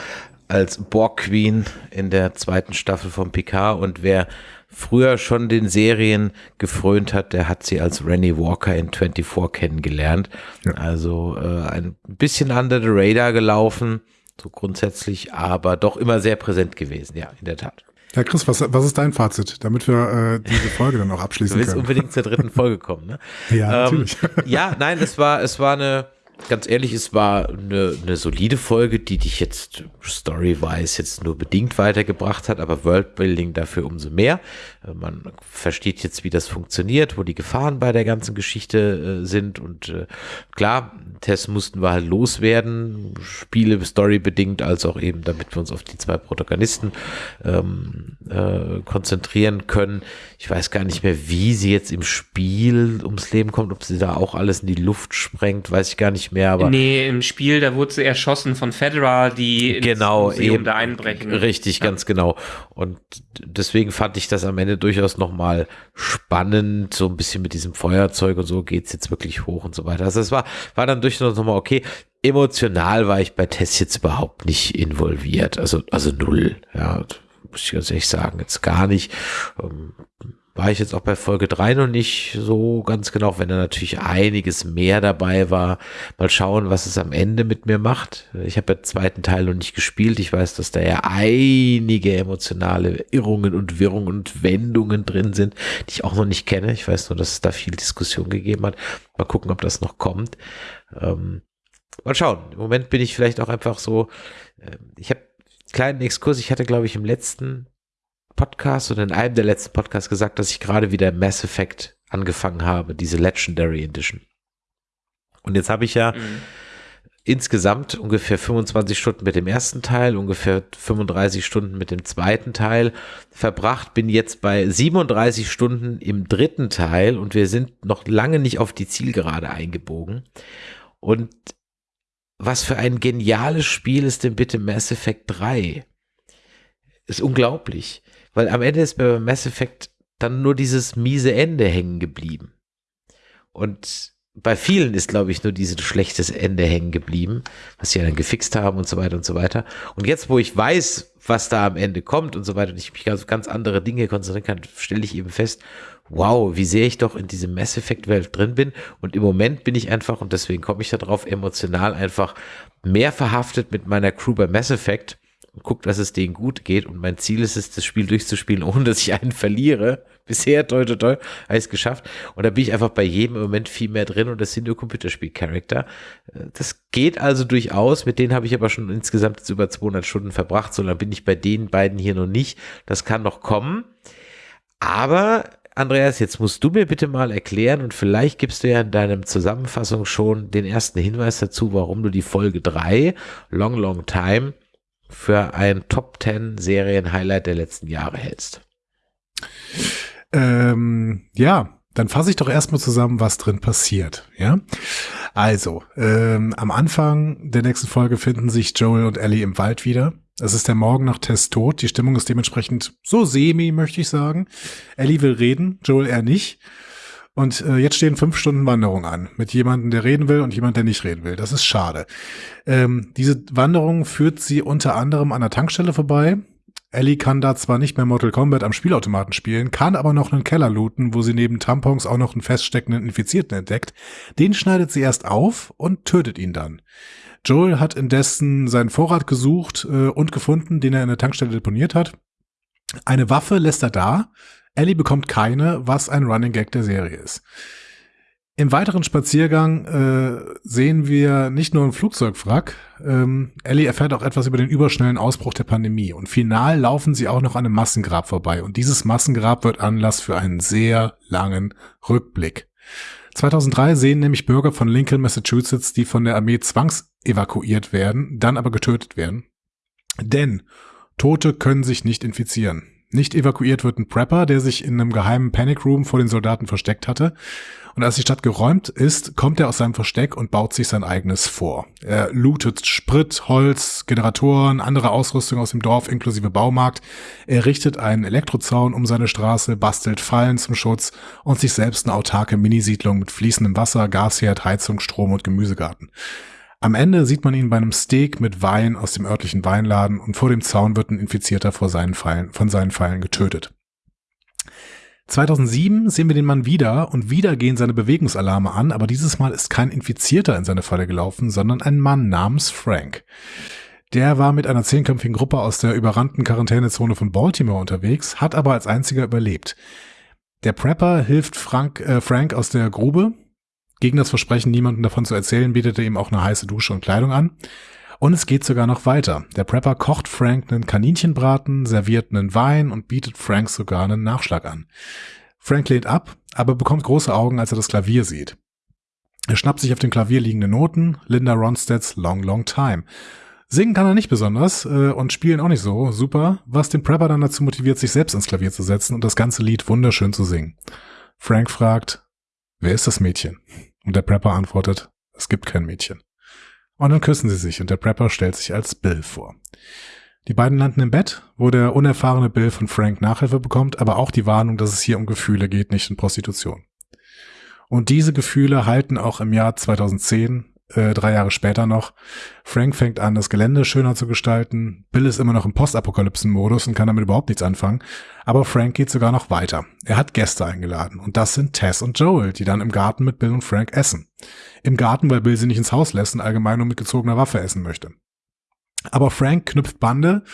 als Borg Queen in der zweiten Staffel von PK und wer früher schon den Serien gefrönt hat, der hat sie als Rennie Walker in 24 kennengelernt. Ja. Also äh, ein bisschen under the radar gelaufen, so grundsätzlich, aber doch immer sehr präsent gewesen, ja, in der Tat. Ja, Chris, was, was ist dein Fazit, damit wir äh, diese Folge dann auch abschließen können? Du willst können? unbedingt zur dritten Folge kommen, ne? ja, ähm, natürlich. Ja, nein, es war, es war eine, ganz ehrlich, es war eine, eine solide Folge, die dich jetzt story-wise jetzt nur bedingt weitergebracht hat, aber Worldbuilding dafür umso mehr. Äh, man versteht jetzt, wie das funktioniert, wo die Gefahren bei der ganzen Geschichte äh, sind und äh, klar, Tests mussten wir halt loswerden, Spiele storybedingt, als auch eben, damit wir uns auf die zwei Protagonisten ähm, äh, konzentrieren können. Ich weiß gar nicht mehr, wie sie jetzt im Spiel ums Leben kommt, ob sie da auch alles in die Luft sprengt, weiß ich gar nicht mehr. Aber nee, im Spiel, da wurde sie erschossen von Fedra, die genau, ins Museum eben, da einbrechen. Richtig, ja. ganz genau. Und deswegen fand ich das am Ende durchaus nochmal spannend, so ein bisschen mit diesem Feuerzeug und so geht's jetzt wirklich hoch und so weiter. Also es war, war dann durchaus nochmal okay. Emotional war ich bei Tess jetzt überhaupt nicht involviert, also, also null, ja muss ich ganz ehrlich sagen, jetzt gar nicht. Ähm, war ich jetzt auch bei Folge 3 noch nicht so ganz genau, wenn da natürlich einiges mehr dabei war. Mal schauen, was es am Ende mit mir macht. Ich habe den zweiten Teil noch nicht gespielt. Ich weiß, dass da ja einige emotionale Irrungen und Wirrungen und Wendungen drin sind, die ich auch noch nicht kenne. Ich weiß nur, dass es da viel Diskussion gegeben hat. Mal gucken, ob das noch kommt. Ähm, mal schauen. Im Moment bin ich vielleicht auch einfach so, äh, ich habe kleinen Exkurs. Ich hatte, glaube ich, im letzten Podcast oder in einem der letzten Podcasts gesagt, dass ich gerade wieder Mass Effect angefangen habe, diese Legendary Edition. Und jetzt habe ich ja mhm. insgesamt ungefähr 25 Stunden mit dem ersten Teil, ungefähr 35 Stunden mit dem zweiten Teil verbracht, bin jetzt bei 37 Stunden im dritten Teil und wir sind noch lange nicht auf die Zielgerade eingebogen. Und was für ein geniales Spiel ist denn bitte Mass Effect 3? Ist unglaublich, weil am Ende ist bei Mass Effect dann nur dieses miese Ende hängen geblieben. Und bei vielen ist, glaube ich, nur dieses schlechtes Ende hängen geblieben, was sie dann gefixt haben und so weiter und so weiter. Und jetzt, wo ich weiß, was da am Ende kommt und so weiter und ich mich auf ganz andere Dinge konzentrieren kann, stelle ich eben fest, wow, wie sehr ich doch in diese Mass Effect Welt drin bin. Und im Moment bin ich einfach, und deswegen komme ich da drauf, emotional einfach mehr verhaftet mit meiner Crew bei Mass Effect guckt, dass es denen gut geht. Und mein Ziel ist es, das Spiel durchzuspielen, ohne dass ich einen verliere. Bisher, toll, toll, toll, habe geschafft. Und da bin ich einfach bei jedem Moment viel mehr drin und das sind nur Computerspiel-Charakter. Das geht also durchaus. Mit denen habe ich aber schon insgesamt jetzt über 200 Stunden verbracht. So lange bin ich bei den beiden hier noch nicht. Das kann noch kommen. Aber Andreas, jetzt musst du mir bitte mal erklären und vielleicht gibst du ja in deinem Zusammenfassung schon den ersten Hinweis dazu, warum du die Folge 3, Long Long Time, für ein Top 10 Serien Highlight der letzten Jahre hältst. Ähm, ja, dann fasse ich doch erstmal zusammen, was drin passiert. Ja, also ähm, am Anfang der nächsten Folge finden sich Joel und Ellie im Wald wieder. Es ist der Morgen nach Tess Tod. Die Stimmung ist dementsprechend so semi, möchte ich sagen. Ellie will reden, Joel eher nicht. Und äh, jetzt stehen fünf Stunden Wanderung an mit jemandem, der reden will und jemand, der nicht reden will. Das ist schade. Ähm, diese Wanderung führt sie unter anderem an der Tankstelle vorbei. Ellie kann da zwar nicht mehr Mortal Kombat am Spielautomaten spielen, kann aber noch einen Keller looten, wo sie neben Tampons auch noch einen feststeckenden Infizierten entdeckt. Den schneidet sie erst auf und tötet ihn dann. Joel hat indessen seinen Vorrat gesucht äh, und gefunden, den er in der Tankstelle deponiert hat. Eine Waffe lässt er da, Ellie bekommt keine, was ein Running Gag der Serie ist. Im weiteren Spaziergang äh, sehen wir nicht nur ein Flugzeugwrack, ähm, Ellie erfährt auch etwas über den überschnellen Ausbruch der Pandemie und final laufen sie auch noch an einem Massengrab vorbei und dieses Massengrab wird Anlass für einen sehr langen Rückblick. 2003 sehen nämlich Bürger von Lincoln, Massachusetts, die von der Armee zwangsevakuiert werden, dann aber getötet werden. Denn Tote können sich nicht infizieren. Nicht evakuiert wird ein Prepper, der sich in einem geheimen Panic Room vor den Soldaten versteckt hatte. Und als die Stadt geräumt ist, kommt er aus seinem Versteck und baut sich sein eigenes vor. Er lootet Sprit, Holz, Generatoren, andere Ausrüstung aus dem Dorf inklusive Baumarkt. Er richtet einen Elektrozaun um seine Straße, bastelt Fallen zum Schutz und sich selbst eine autarke Minisiedlung mit fließendem Wasser, Gasherd, Heizung, Strom und Gemüsegarten. Am Ende sieht man ihn bei einem Steak mit Wein aus dem örtlichen Weinladen und vor dem Zaun wird ein Infizierter vor seinen Pfeilen, von seinen Pfeilen getötet. 2007 sehen wir den Mann wieder und wieder gehen seine Bewegungsalarme an, aber dieses Mal ist kein Infizierter in seine Falle gelaufen, sondern ein Mann namens Frank. Der war mit einer zehnköpfigen Gruppe aus der überrannten Quarantänezone von Baltimore unterwegs, hat aber als einziger überlebt. Der Prepper hilft Frank, äh, Frank aus der Grube, gegen das Versprechen, niemandem davon zu erzählen, bietet er ihm auch eine heiße Dusche und Kleidung an. Und es geht sogar noch weiter. Der Prepper kocht Frank einen Kaninchenbraten, serviert einen Wein und bietet Frank sogar einen Nachschlag an. Frank lehnt ab, aber bekommt große Augen, als er das Klavier sieht. Er schnappt sich auf dem Klavier liegende Noten, Linda Ronstadts Long Long Time. Singen kann er nicht besonders äh, und spielen auch nicht so super, was den Prepper dann dazu motiviert, sich selbst ins Klavier zu setzen und das ganze Lied wunderschön zu singen. Frank fragt, wer ist das Mädchen? Und der Prepper antwortet, es gibt kein Mädchen. Und dann küssen sie sich und der Prepper stellt sich als Bill vor. Die beiden landen im Bett, wo der unerfahrene Bill von Frank Nachhilfe bekommt, aber auch die Warnung, dass es hier um Gefühle geht, nicht um Prostitution. Und diese Gefühle halten auch im Jahr 2010 äh, drei Jahre später noch. Frank fängt an, das Gelände schöner zu gestalten. Bill ist immer noch im Postapokalypsen-Modus und kann damit überhaupt nichts anfangen. Aber Frank geht sogar noch weiter. Er hat Gäste eingeladen. Und das sind Tess und Joel, die dann im Garten mit Bill und Frank essen. Im Garten, weil Bill sie nicht ins Haus lässt und allgemein nur mit gezogener Waffe essen möchte. Aber Frank knüpft Bande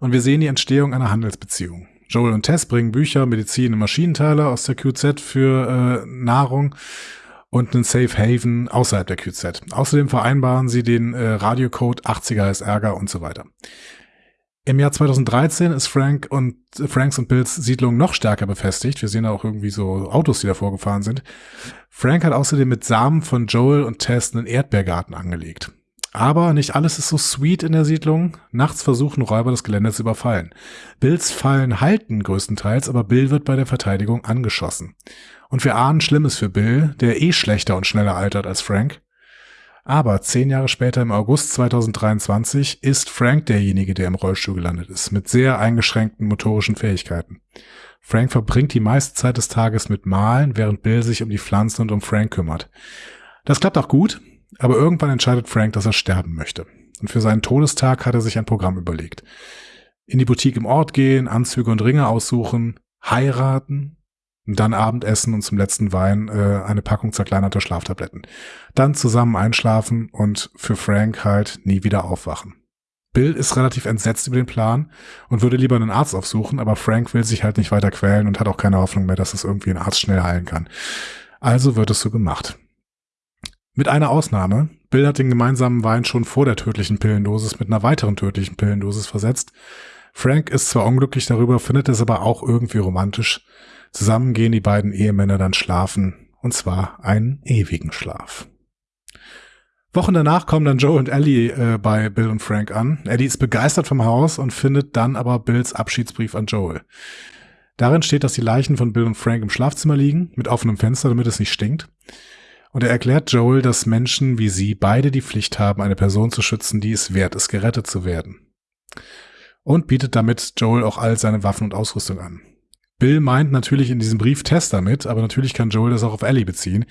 und wir sehen die Entstehung einer Handelsbeziehung. Joel und Tess bringen Bücher, Medizin und Maschinenteile aus der QZ für äh, Nahrung und einen Safe Haven außerhalb der QZ. Außerdem vereinbaren sie den äh, Radiocode 80er ist Ärger und so weiter. Im Jahr 2013 ist Frank und äh, Franks und Bills Siedlung noch stärker befestigt. Wir sehen da auch irgendwie so Autos, die davor gefahren sind. Frank hat außerdem mit Samen von Joel und Tess einen Erdbeergarten angelegt. Aber nicht alles ist so sweet in der Siedlung. Nachts versuchen Räuber das Gelände zu überfallen. Bills Fallen halten größtenteils, aber Bill wird bei der Verteidigung angeschossen. Und wir ahnen Schlimmes für Bill, der eh schlechter und schneller altert als Frank. Aber zehn Jahre später im August 2023 ist Frank derjenige, der im Rollstuhl gelandet ist, mit sehr eingeschränkten motorischen Fähigkeiten. Frank verbringt die meiste Zeit des Tages mit Malen, während Bill sich um die Pflanzen und um Frank kümmert. Das klappt auch gut, aber irgendwann entscheidet Frank, dass er sterben möchte. Und für seinen Todestag hat er sich ein Programm überlegt. In die Boutique im Ort gehen, Anzüge und Ringe aussuchen, heiraten, dann Abendessen und zum letzten Wein äh, eine Packung zerkleinerter Schlaftabletten. Dann zusammen einschlafen und für Frank halt nie wieder aufwachen. Bill ist relativ entsetzt über den Plan und würde lieber einen Arzt aufsuchen, aber Frank will sich halt nicht weiter quälen und hat auch keine Hoffnung mehr, dass es irgendwie ein Arzt schnell heilen kann. Also wird es so gemacht. Mit einer Ausnahme. Bill hat den gemeinsamen Wein schon vor der tödlichen Pillendosis mit einer weiteren tödlichen Pillendosis versetzt. Frank ist zwar unglücklich darüber, findet es aber auch irgendwie romantisch. Zusammen gehen die beiden Ehemänner dann schlafen, und zwar einen ewigen Schlaf. Wochen danach kommen dann Joe und Ellie äh, bei Bill und Frank an. Ellie ist begeistert vom Haus und findet dann aber Bills Abschiedsbrief an Joel. Darin steht, dass die Leichen von Bill und Frank im Schlafzimmer liegen, mit offenem Fenster, damit es nicht stinkt. Und er erklärt Joel, dass Menschen wie sie beide die Pflicht haben, eine Person zu schützen, die es wert ist, gerettet zu werden. Und bietet damit Joel auch all seine Waffen und Ausrüstung an. Bill meint natürlich in diesem Brief Tess damit, aber natürlich kann Joel das auch auf Ellie beziehen.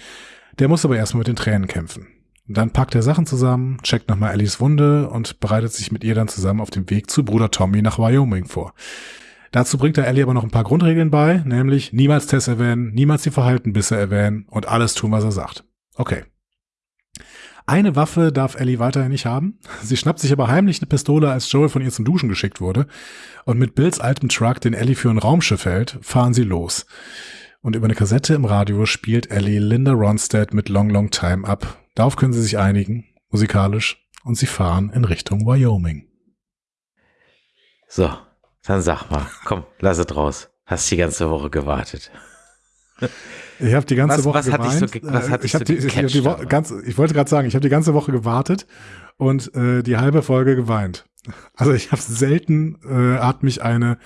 Der muss aber erstmal mit den Tränen kämpfen. Dann packt er Sachen zusammen, checkt nochmal Ellies Wunde und bereitet sich mit ihr dann zusammen auf dem Weg zu Bruder Tommy nach Wyoming vor. Dazu bringt er Ellie aber noch ein paar Grundregeln bei, nämlich niemals Tess erwähnen, niemals die Verhaltenbisse erwähnen und alles tun, was er sagt. Okay. Eine Waffe darf Ellie weiterhin nicht haben. Sie schnappt sich aber heimlich eine Pistole, als Joel von ihr zum Duschen geschickt wurde. Und mit Bills altem Truck, den Ellie für ein Raumschiff hält, fahren sie los. Und über eine Kassette im Radio spielt Ellie Linda Ronstadt mit Long Long Time ab. Darauf können sie sich einigen, musikalisch, und sie fahren in Richtung Wyoming. So, dann sag mal, komm, lass es raus. Hast die ganze Woche gewartet. Ich habe die ganze Was- Woche was hat dich so was hat dich ich, so die, ich, gecatcht die dabei? ganz, ich wollte gerade sagen, ich habe die ganze Woche gewartet und äh, die halbe Folge geweint. Also ich habe selten äh, hat mich eine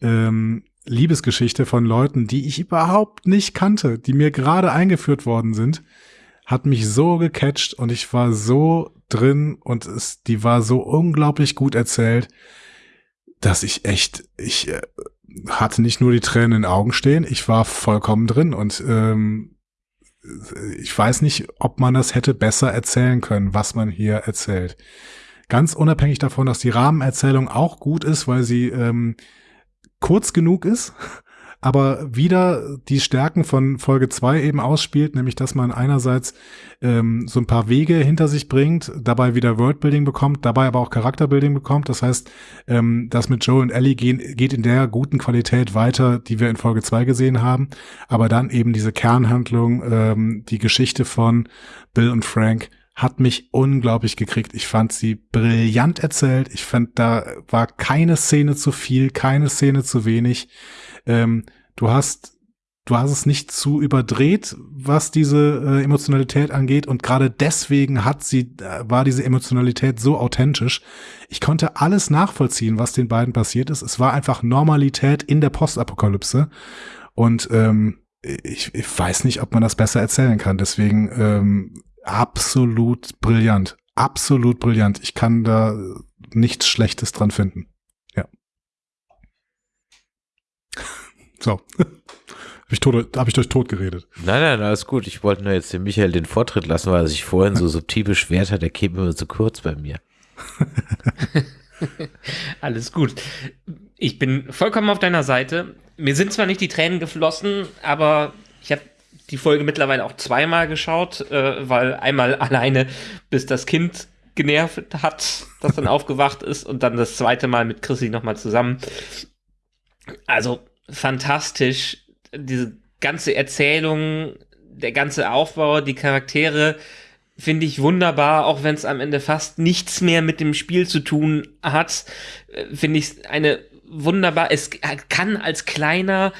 ähm, Liebesgeschichte von Leuten, die ich überhaupt nicht kannte, die mir gerade eingeführt worden sind, hat mich so gecatcht und ich war so drin und es, die war so unglaublich gut erzählt, dass ich echt, ich äh, hatte nicht nur die Tränen in den Augen stehen, ich war vollkommen drin und ähm, ich weiß nicht, ob man das hätte besser erzählen können, was man hier erzählt. Ganz unabhängig davon, dass die Rahmenerzählung auch gut ist, weil sie ähm, kurz genug ist, aber wieder die Stärken von Folge 2 eben ausspielt, nämlich dass man einerseits ähm, so ein paar Wege hinter sich bringt, dabei wieder Worldbuilding bekommt, dabei aber auch Charakterbuilding bekommt. Das heißt, ähm, das mit Joe und Ellie gehen, geht in der guten Qualität weiter, die wir in Folge 2 gesehen haben, aber dann eben diese Kernhandlung, ähm, die Geschichte von Bill und Frank hat mich unglaublich gekriegt. Ich fand sie brillant erzählt. Ich fand, da war keine Szene zu viel, keine Szene zu wenig. Ähm, du hast, du hast es nicht zu überdreht, was diese äh, Emotionalität angeht. Und gerade deswegen hat sie, äh, war diese Emotionalität so authentisch. Ich konnte alles nachvollziehen, was den beiden passiert ist. Es war einfach Normalität in der Postapokalypse. Und ähm, ich, ich weiß nicht, ob man das besser erzählen kann. Deswegen ähm, absolut brillant. Absolut brillant. Ich kann da nichts Schlechtes dran finden. Ja. So. Habe ich, tot, hab ich euch tot geredet. Nein, nein, alles gut. Ich wollte nur jetzt dem Michael den Vortritt lassen, weil er sich vorhin so subtil beschwert hat, der käme immer zu kurz bei mir. Alles gut. Ich bin vollkommen auf deiner Seite. Mir sind zwar nicht die Tränen geflossen, aber ich habe die Folge mittlerweile auch zweimal geschaut, äh, weil einmal alleine, bis das Kind genervt hat, das dann aufgewacht ist und dann das zweite Mal mit Chrissy nochmal zusammen. Also fantastisch. Diese ganze Erzählung, der ganze Aufbau, die Charaktere finde ich wunderbar, auch wenn es am Ende fast nichts mehr mit dem Spiel zu tun hat, äh, finde ich eine wunderbar, es kann als kleiner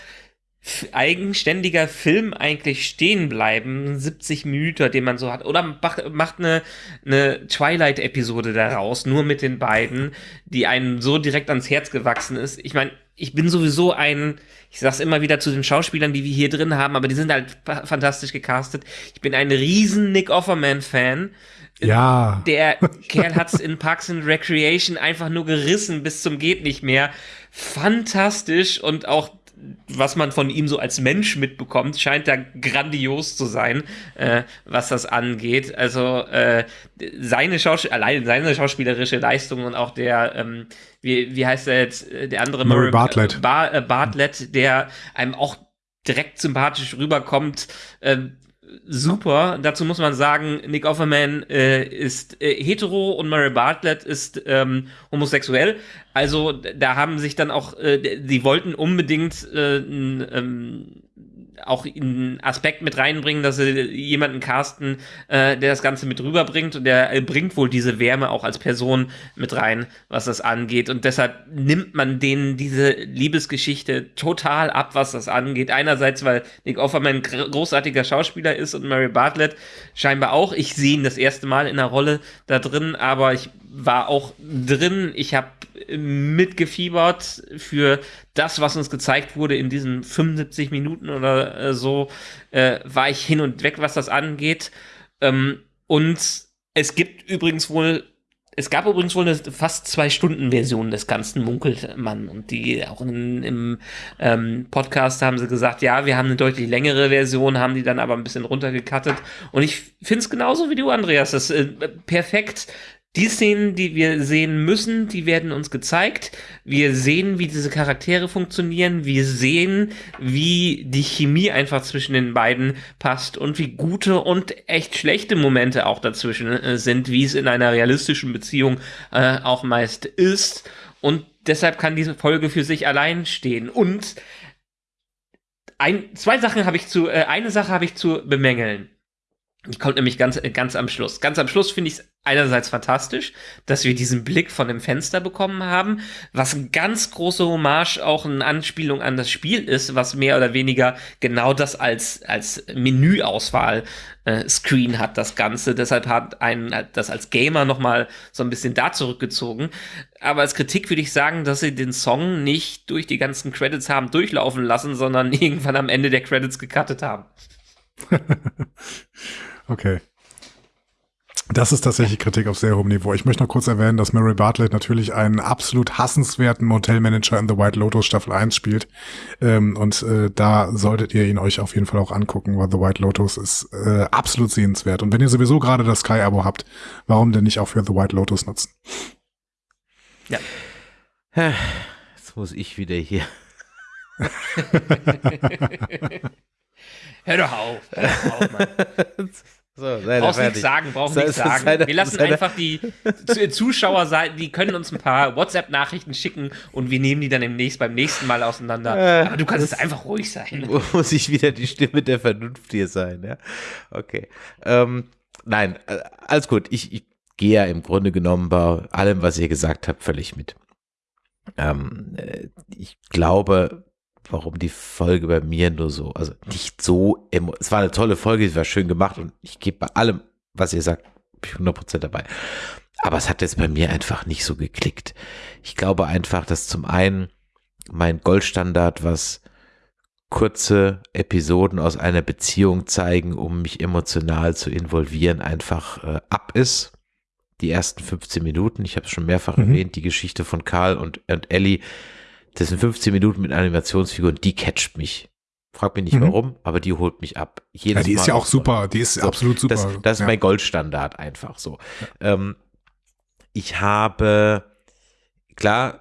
eigenständiger Film eigentlich stehen bleiben, 70 Minuten, den man so hat, oder mach, macht eine, eine Twilight-Episode daraus, nur mit den beiden, die einem so direkt ans Herz gewachsen ist. Ich meine, ich bin sowieso ein, ich sag's immer wieder zu den Schauspielern, die wir hier drin haben, aber die sind halt fa- fantastisch gecastet. Ich bin ein riesen Nick Offerman-Fan. Ja. Der Kerl hat's in Parks and Recreation einfach nur gerissen bis zum geht nicht mehr. Fantastisch und auch was man von ihm so als Mensch mitbekommt, scheint da grandios zu sein, äh, was das angeht. Also äh, seine Schauspiel allein seine schauspielerische Leistung und auch der, ähm, wie, wie heißt er jetzt, äh, der andere Murray Bartlett. Bar, äh, Bartlett, der einem auch direkt sympathisch rüberkommt. Äh, super. Dazu muss man sagen, Nick Offerman äh, ist äh, hetero und Murray Bartlett ist ähm, homosexuell. Also da haben sich dann auch, äh, die wollten unbedingt äh, n, ähm, auch einen Aspekt mit reinbringen, dass sie jemanden casten, äh, der das Ganze mit rüberbringt und der äh, bringt wohl diese Wärme auch als Person mit rein, was das angeht. Und deshalb nimmt man denen diese Liebesgeschichte total ab, was das angeht. Einerseits, weil Nick Offerman großartiger Schauspieler ist und Mary Bartlett scheinbar auch. Ich sehe ihn das erste Mal in der Rolle da drin, aber ich war auch drin. Ich habe mitgefiebert für das, was uns gezeigt wurde in diesen 75 Minuten oder äh, so, äh, war ich hin und weg, was das angeht. Ähm, und es gibt übrigens wohl Es gab übrigens wohl eine fast zwei Stunden Version des ganzen munkelt und die auch in, im ähm, Podcast haben sie gesagt, ja, wir haben eine deutlich längere Version, haben die dann aber ein bisschen runtergekattet und ich finde es genauso wie du, Andreas, das ist äh, perfekt die Szenen, die wir sehen müssen, die werden uns gezeigt. Wir sehen, wie diese Charaktere funktionieren. Wir sehen, wie die Chemie einfach zwischen den beiden passt und wie gute und echt schlechte Momente auch dazwischen äh, sind, wie es in einer realistischen Beziehung äh, auch meist ist. Und deshalb kann diese Folge für sich allein stehen. Und ein, zwei Sachen habe ich zu, äh, eine Sache habe ich zu bemängeln. Die kommt nämlich ganz, ganz am Schluss. Ganz am Schluss finde ich es einerseits fantastisch, dass wir diesen Blick von dem Fenster bekommen haben, was ein ganz große Hommage auch eine Anspielung an das Spiel ist, was mehr oder weniger genau das als, als Menüauswahl äh, Screen hat, das Ganze. Deshalb hat einen das als Gamer nochmal so ein bisschen da zurückgezogen. Aber als Kritik würde ich sagen, dass sie den Song nicht durch die ganzen Credits haben durchlaufen lassen, sondern irgendwann am Ende der Credits gecuttet haben. Okay. Das ist tatsächlich Kritik auf sehr hohem Niveau. Ich möchte noch kurz erwähnen, dass Mary Bartlett natürlich einen absolut hassenswerten Motelmanager in The White Lotus Staffel 1 spielt. Ähm, und äh, da solltet ihr ihn euch auf jeden Fall auch angucken, weil The White Lotus ist äh, absolut sehenswert. Und wenn ihr sowieso gerade das Sky-Abo habt, warum denn nicht auch für The White Lotus nutzen? Ja. Jetzt muss ich wieder hier. Hör doch auf. Hör doch auf, Mann. So, Brauchst nichts sagen, brauchst nichts sagen. Seine, Wir lassen einfach die Zuschauer sein, die können uns ein paar WhatsApp-Nachrichten schicken und wir nehmen die dann im nächsten, beim nächsten Mal auseinander. Äh, Aber du kannst jetzt einfach ruhig sein. Muss ich wieder die Stimme der Vernunft hier sein, ja? Okay. Ähm, nein, äh, alles gut. Ich, ich gehe ja im Grunde genommen bei allem, was ihr gesagt habt, völlig mit. Ähm, äh, ich glaube, warum die Folge bei mir nur so, also nicht so, es war eine tolle Folge, sie war schön gemacht und ich gebe bei allem, was ihr sagt, 100% dabei. Aber es hat jetzt bei mir einfach nicht so geklickt. Ich glaube einfach, dass zum einen mein Goldstandard, was kurze Episoden aus einer Beziehung zeigen, um mich emotional zu involvieren, einfach äh, ab ist. Die ersten 15 Minuten, ich habe es schon mehrfach mhm. erwähnt, die Geschichte von Karl und, und Ellie, das sind 15 Minuten mit Animationsfiguren, die catcht mich. Frag mich nicht mhm. warum, aber die holt mich ab. Jedes ja, die Mal ist ja auch super, die ist so, absolut super. Das, das ja. ist mein Goldstandard einfach so. Ja. Ähm, ich habe, klar,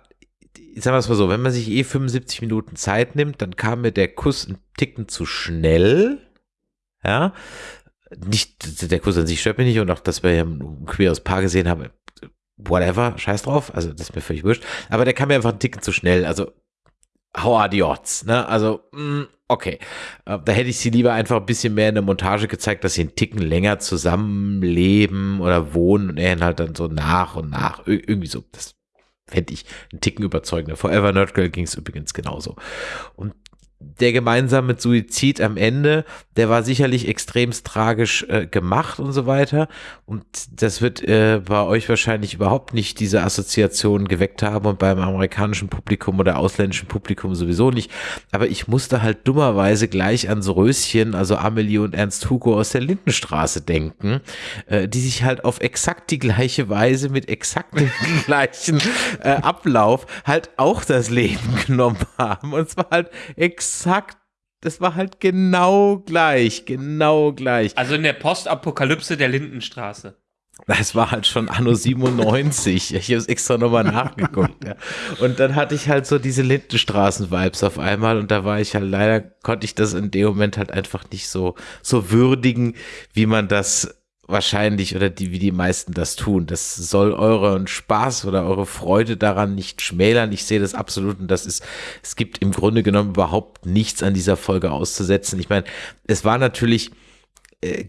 sagen wir es mal so, wenn man sich eh 75 Minuten Zeit nimmt, dann kam mir der Kuss ein Ticken zu schnell. Ja, nicht, der Kuss an sich stört mich nicht und auch, dass wir ja ein queeres Paar gesehen haben, whatever, scheiß drauf, also das ist mir völlig wurscht, aber der kam mir einfach einen Ticken zu schnell, also how are the odds, ne, also, mh, mm, okay, äh, da hätte ich sie lieber einfach ein bisschen mehr in der Montage gezeigt, dass sie einen Ticken länger zusammenleben oder wohnen und er halt dann so nach und nach, irgendwie so, das fände ich einen Ticken überzeugender. Forever Nerd Girl ging es übrigens genauso. Und der gemeinsame Suizid am Ende, der war sicherlich extremst tragisch äh, gemacht und so weiter. Und das wird äh, bei euch wahrscheinlich überhaupt nicht diese Assoziation geweckt haben und beim amerikanischen Publikum oder ausländischen Publikum sowieso nicht. Aber ich musste halt dummerweise gleich ans Röschen, also Amelie und Ernst Hugo aus der Lindenstraße denken, äh, die sich halt auf exakt die gleiche Weise mit exakt dem gleichen äh, Ablauf halt auch das Leben genommen haben. Und zwar halt exakt exakt, das war halt genau gleich, genau gleich. Also in der Postapokalypse der Lindenstraße. Das war halt schon Anno 97. Ich habe es extra nochmal nachgeguckt. Ja. Und dann hatte ich halt so diese Lindenstraßen-Vibes auf einmal und da war ich halt leider, konnte ich das in dem Moment halt einfach nicht so, so würdigen, wie man das wahrscheinlich oder die, wie die meisten das tun. Das soll euren Spaß oder eure Freude daran nicht schmälern. Ich sehe das absolut und das ist, es gibt im Grunde genommen überhaupt nichts an dieser Folge auszusetzen. Ich meine, es war natürlich,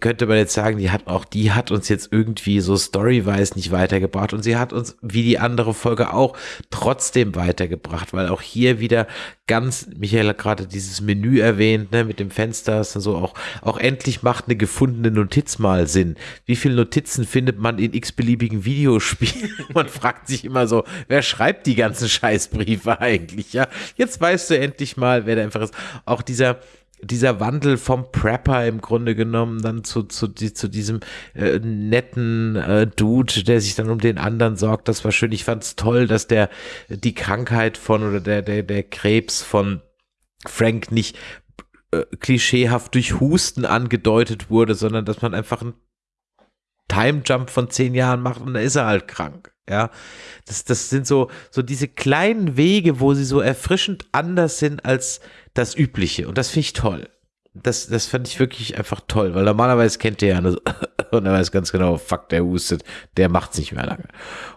könnte man jetzt sagen, die hat auch, die hat uns jetzt irgendwie so storywise nicht weitergebracht und sie hat uns, wie die andere Folge auch, trotzdem weitergebracht, weil auch hier wieder ganz, Michael hat gerade dieses Menü erwähnt, ne, mit dem Fenster, ist so auch, auch endlich macht eine gefundene Notiz mal Sinn. Wie viele Notizen findet man in x-beliebigen Videospielen? man fragt sich immer so, wer schreibt die ganzen Scheißbriefe eigentlich, ja? Jetzt weißt du endlich mal, wer da einfach ist. Auch dieser, dieser Wandel vom Prepper im Grunde genommen dann zu, zu, zu diesem äh, netten äh, Dude, der sich dann um den anderen sorgt, das war schön. Ich fand es toll, dass der die Krankheit von oder der, der, der Krebs von Frank nicht äh, klischeehaft durch Husten angedeutet wurde, sondern dass man einfach einen Time Jump von zehn Jahren macht und dann ist er halt krank. Ja, das, das sind so, so diese kleinen Wege, wo sie so erfrischend anders sind als das Übliche. Und das finde ich toll. Das, das fand ich wirklich einfach toll, weil normalerweise kennt ihr ja nur so, und er weiß ganz genau, fuck, der hustet, der macht's nicht mehr lange.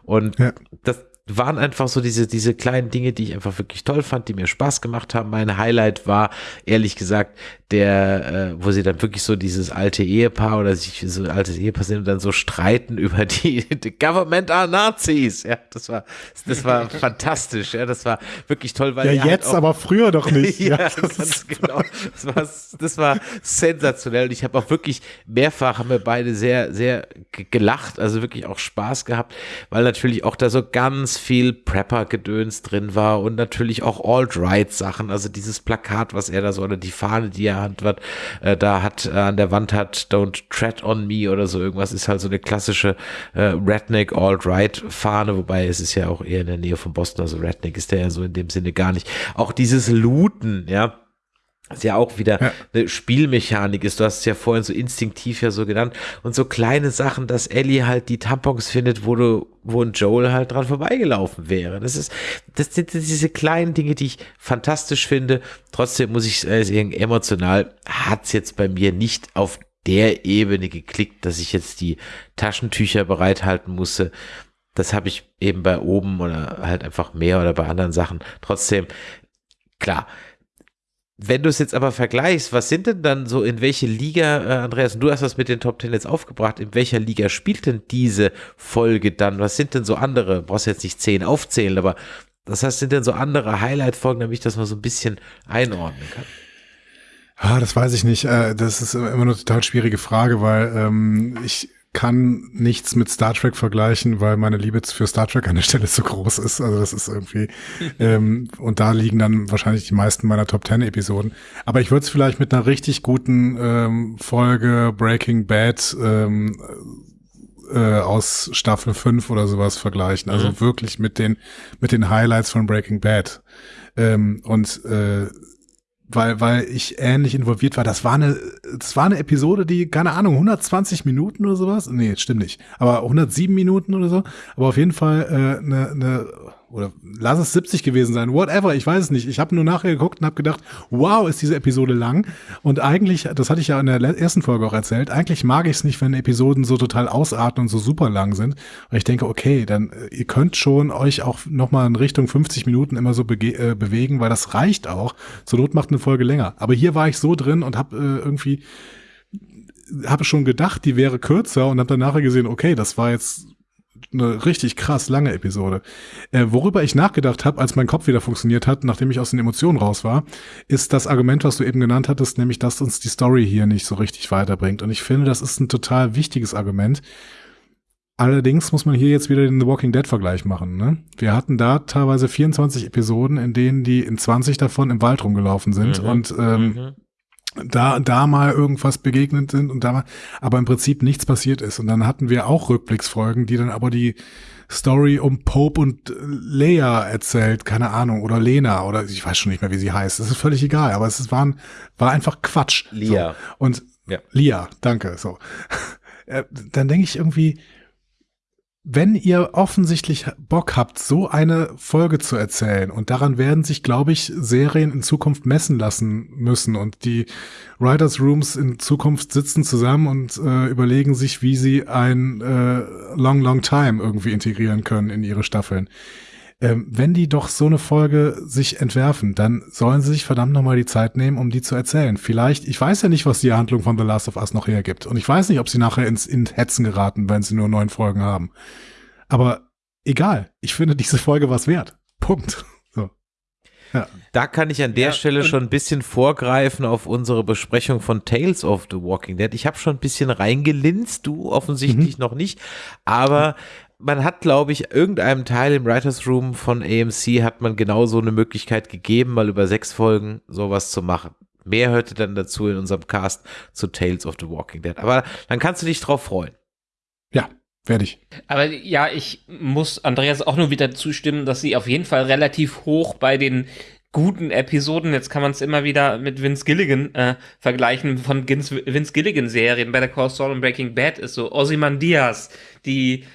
Und ja. das, waren einfach so diese, diese kleinen Dinge, die ich einfach wirklich toll fand, die mir Spaß gemacht haben. Mein Highlight war, ehrlich gesagt, der, äh, wo sie dann wirklich so dieses alte Ehepaar oder sich so ein altes Ehepaar sind und dann so streiten über die, die Government are Nazis. Ja, das war, das war fantastisch. Ja, das war wirklich toll, weil ja jetzt, halt auch, aber früher doch nicht. ja, ja ganz genau. Das war, das war sensationell. Und ich habe auch wirklich mehrfach haben wir beide sehr, sehr gelacht, also wirklich auch Spaß gehabt, weil natürlich auch da so ganz viel Prepper-Gedöns drin war und natürlich auch Alt-Right-Sachen, also dieses Plakat, was er da so, oder die Fahne, die er hat, äh, da hat, äh, an der Wand hat, Don't Tread on Me oder so irgendwas, ist halt so eine klassische äh, Redneck Alt-Right-Fahne, wobei es ist ja auch eher in der Nähe von Boston, also Redneck ist der ja so in dem Sinne gar nicht. Auch dieses Looten, ja, was ja auch wieder ja. eine Spielmechanik ist. Du hast es ja vorhin so instinktiv ja so genannt. Und so kleine Sachen, dass Ellie halt die Tampons findet, wo du, wo ein Joel halt dran vorbeigelaufen wäre. Das ist, das sind diese kleinen Dinge, die ich fantastisch finde. Trotzdem muss ich äh, sagen, emotional hat's jetzt bei mir nicht auf der Ebene geklickt, dass ich jetzt die Taschentücher bereithalten musste. Das habe ich eben bei oben oder halt einfach mehr oder bei anderen Sachen. Trotzdem, klar, wenn du es jetzt aber vergleichst, was sind denn dann so, in welche Liga, äh, Andreas, du hast das mit den Top Ten jetzt aufgebracht, in welcher Liga spielt denn diese Folge dann? Was sind denn so andere, du brauchst jetzt nicht zehn aufzählen, aber das heißt, sind denn so andere Highlight-Folgen, damit ich das mal so ein bisschen einordnen kann? Ah, das weiß ich nicht. Äh, das ist immer eine total schwierige Frage, weil ähm, ich kann nichts mit Star Trek vergleichen, weil meine Liebe für Star Trek an der Stelle zu groß ist. Also das ist irgendwie, ähm, und da liegen dann wahrscheinlich die meisten meiner Top Ten Episoden. Aber ich würde es vielleicht mit einer richtig guten ähm, Folge Breaking Bad ähm, äh, aus Staffel 5 oder sowas vergleichen. Also mhm. wirklich mit den, mit den Highlights von Breaking Bad. Ähm, und äh, weil, weil ich ähnlich involviert war. Das war eine, das war eine Episode, die, keine Ahnung, 120 Minuten oder sowas. Nee, stimmt nicht. Aber 107 Minuten oder so. Aber auf jeden Fall äh, eine, eine oder lass es 70 gewesen sein, whatever, ich weiß es nicht. Ich habe nur nachher geguckt und habe gedacht, wow, ist diese Episode lang. Und eigentlich, das hatte ich ja in der ersten Folge auch erzählt, eigentlich mag ich es nicht, wenn Episoden so total ausarten und so super lang sind. Weil ich denke, okay, dann äh, ihr könnt schon euch auch nochmal in Richtung 50 Minuten immer so äh, bewegen, weil das reicht auch. Zur Not macht eine Folge länger. Aber hier war ich so drin und habe äh, irgendwie habe schon gedacht, die wäre kürzer und habe dann nachher gesehen, okay, das war jetzt eine richtig krass lange Episode. Äh, worüber ich nachgedacht habe, als mein Kopf wieder funktioniert hat, nachdem ich aus den Emotionen raus war, ist das Argument, was du eben genannt hattest, nämlich, dass uns die Story hier nicht so richtig weiterbringt. Und ich finde, das ist ein total wichtiges Argument. Allerdings muss man hier jetzt wieder den The Walking Dead Vergleich machen. Ne? Wir hatten da teilweise 24 Episoden, in denen die in 20 davon im Wald rumgelaufen sind mhm. und ähm, mhm da, da mal irgendwas begegnet sind und da mal, aber im Prinzip nichts passiert ist. Und dann hatten wir auch Rückblicksfolgen, die dann aber die Story um Pope und Leia erzählt, keine Ahnung, oder Lena, oder ich weiß schon nicht mehr, wie sie heißt. Das ist völlig egal, aber es waren, war einfach Quatsch. Lia. So. Und ja. Lia, danke, so. Äh, dann denke ich irgendwie, wenn ihr offensichtlich Bock habt, so eine Folge zu erzählen, und daran werden sich, glaube ich, Serien in Zukunft messen lassen müssen und die Writers Rooms in Zukunft sitzen zusammen und äh, überlegen sich, wie sie ein äh, Long, Long Time irgendwie integrieren können in ihre Staffeln ähm, wenn die doch so eine Folge sich entwerfen, dann sollen sie sich verdammt nochmal die Zeit nehmen, um die zu erzählen. Vielleicht, ich weiß ja nicht, was die Handlung von The Last of Us noch hergibt. Und ich weiß nicht, ob sie nachher ins in Hetzen geraten, wenn sie nur neun Folgen haben. Aber egal. Ich finde diese Folge was wert. Punkt. So. Ja. Da kann ich an der ja, Stelle schon ein bisschen vorgreifen auf unsere Besprechung von Tales of the Walking Dead. Ich habe schon ein bisschen reingelinst, du offensichtlich mhm. noch nicht, aber man hat, glaube ich, irgendeinem Teil im Writers Room von AMC hat man genau so eine Möglichkeit gegeben, mal über sechs Folgen sowas zu machen Mehr hört ihr dann dazu in unserem Cast zu Tales of the Walking Dead. Aber dann kannst du dich drauf freuen. Ja, werde ich. Aber ja, ich muss Andreas auch nur wieder zustimmen, dass sie auf jeden Fall relativ hoch bei den guten Episoden, jetzt kann man es immer wieder mit Vince Gilligan äh, vergleichen, von Vince, Vince Gilligan-Serien bei der Call Saul und Breaking Bad ist so Ozymandias, die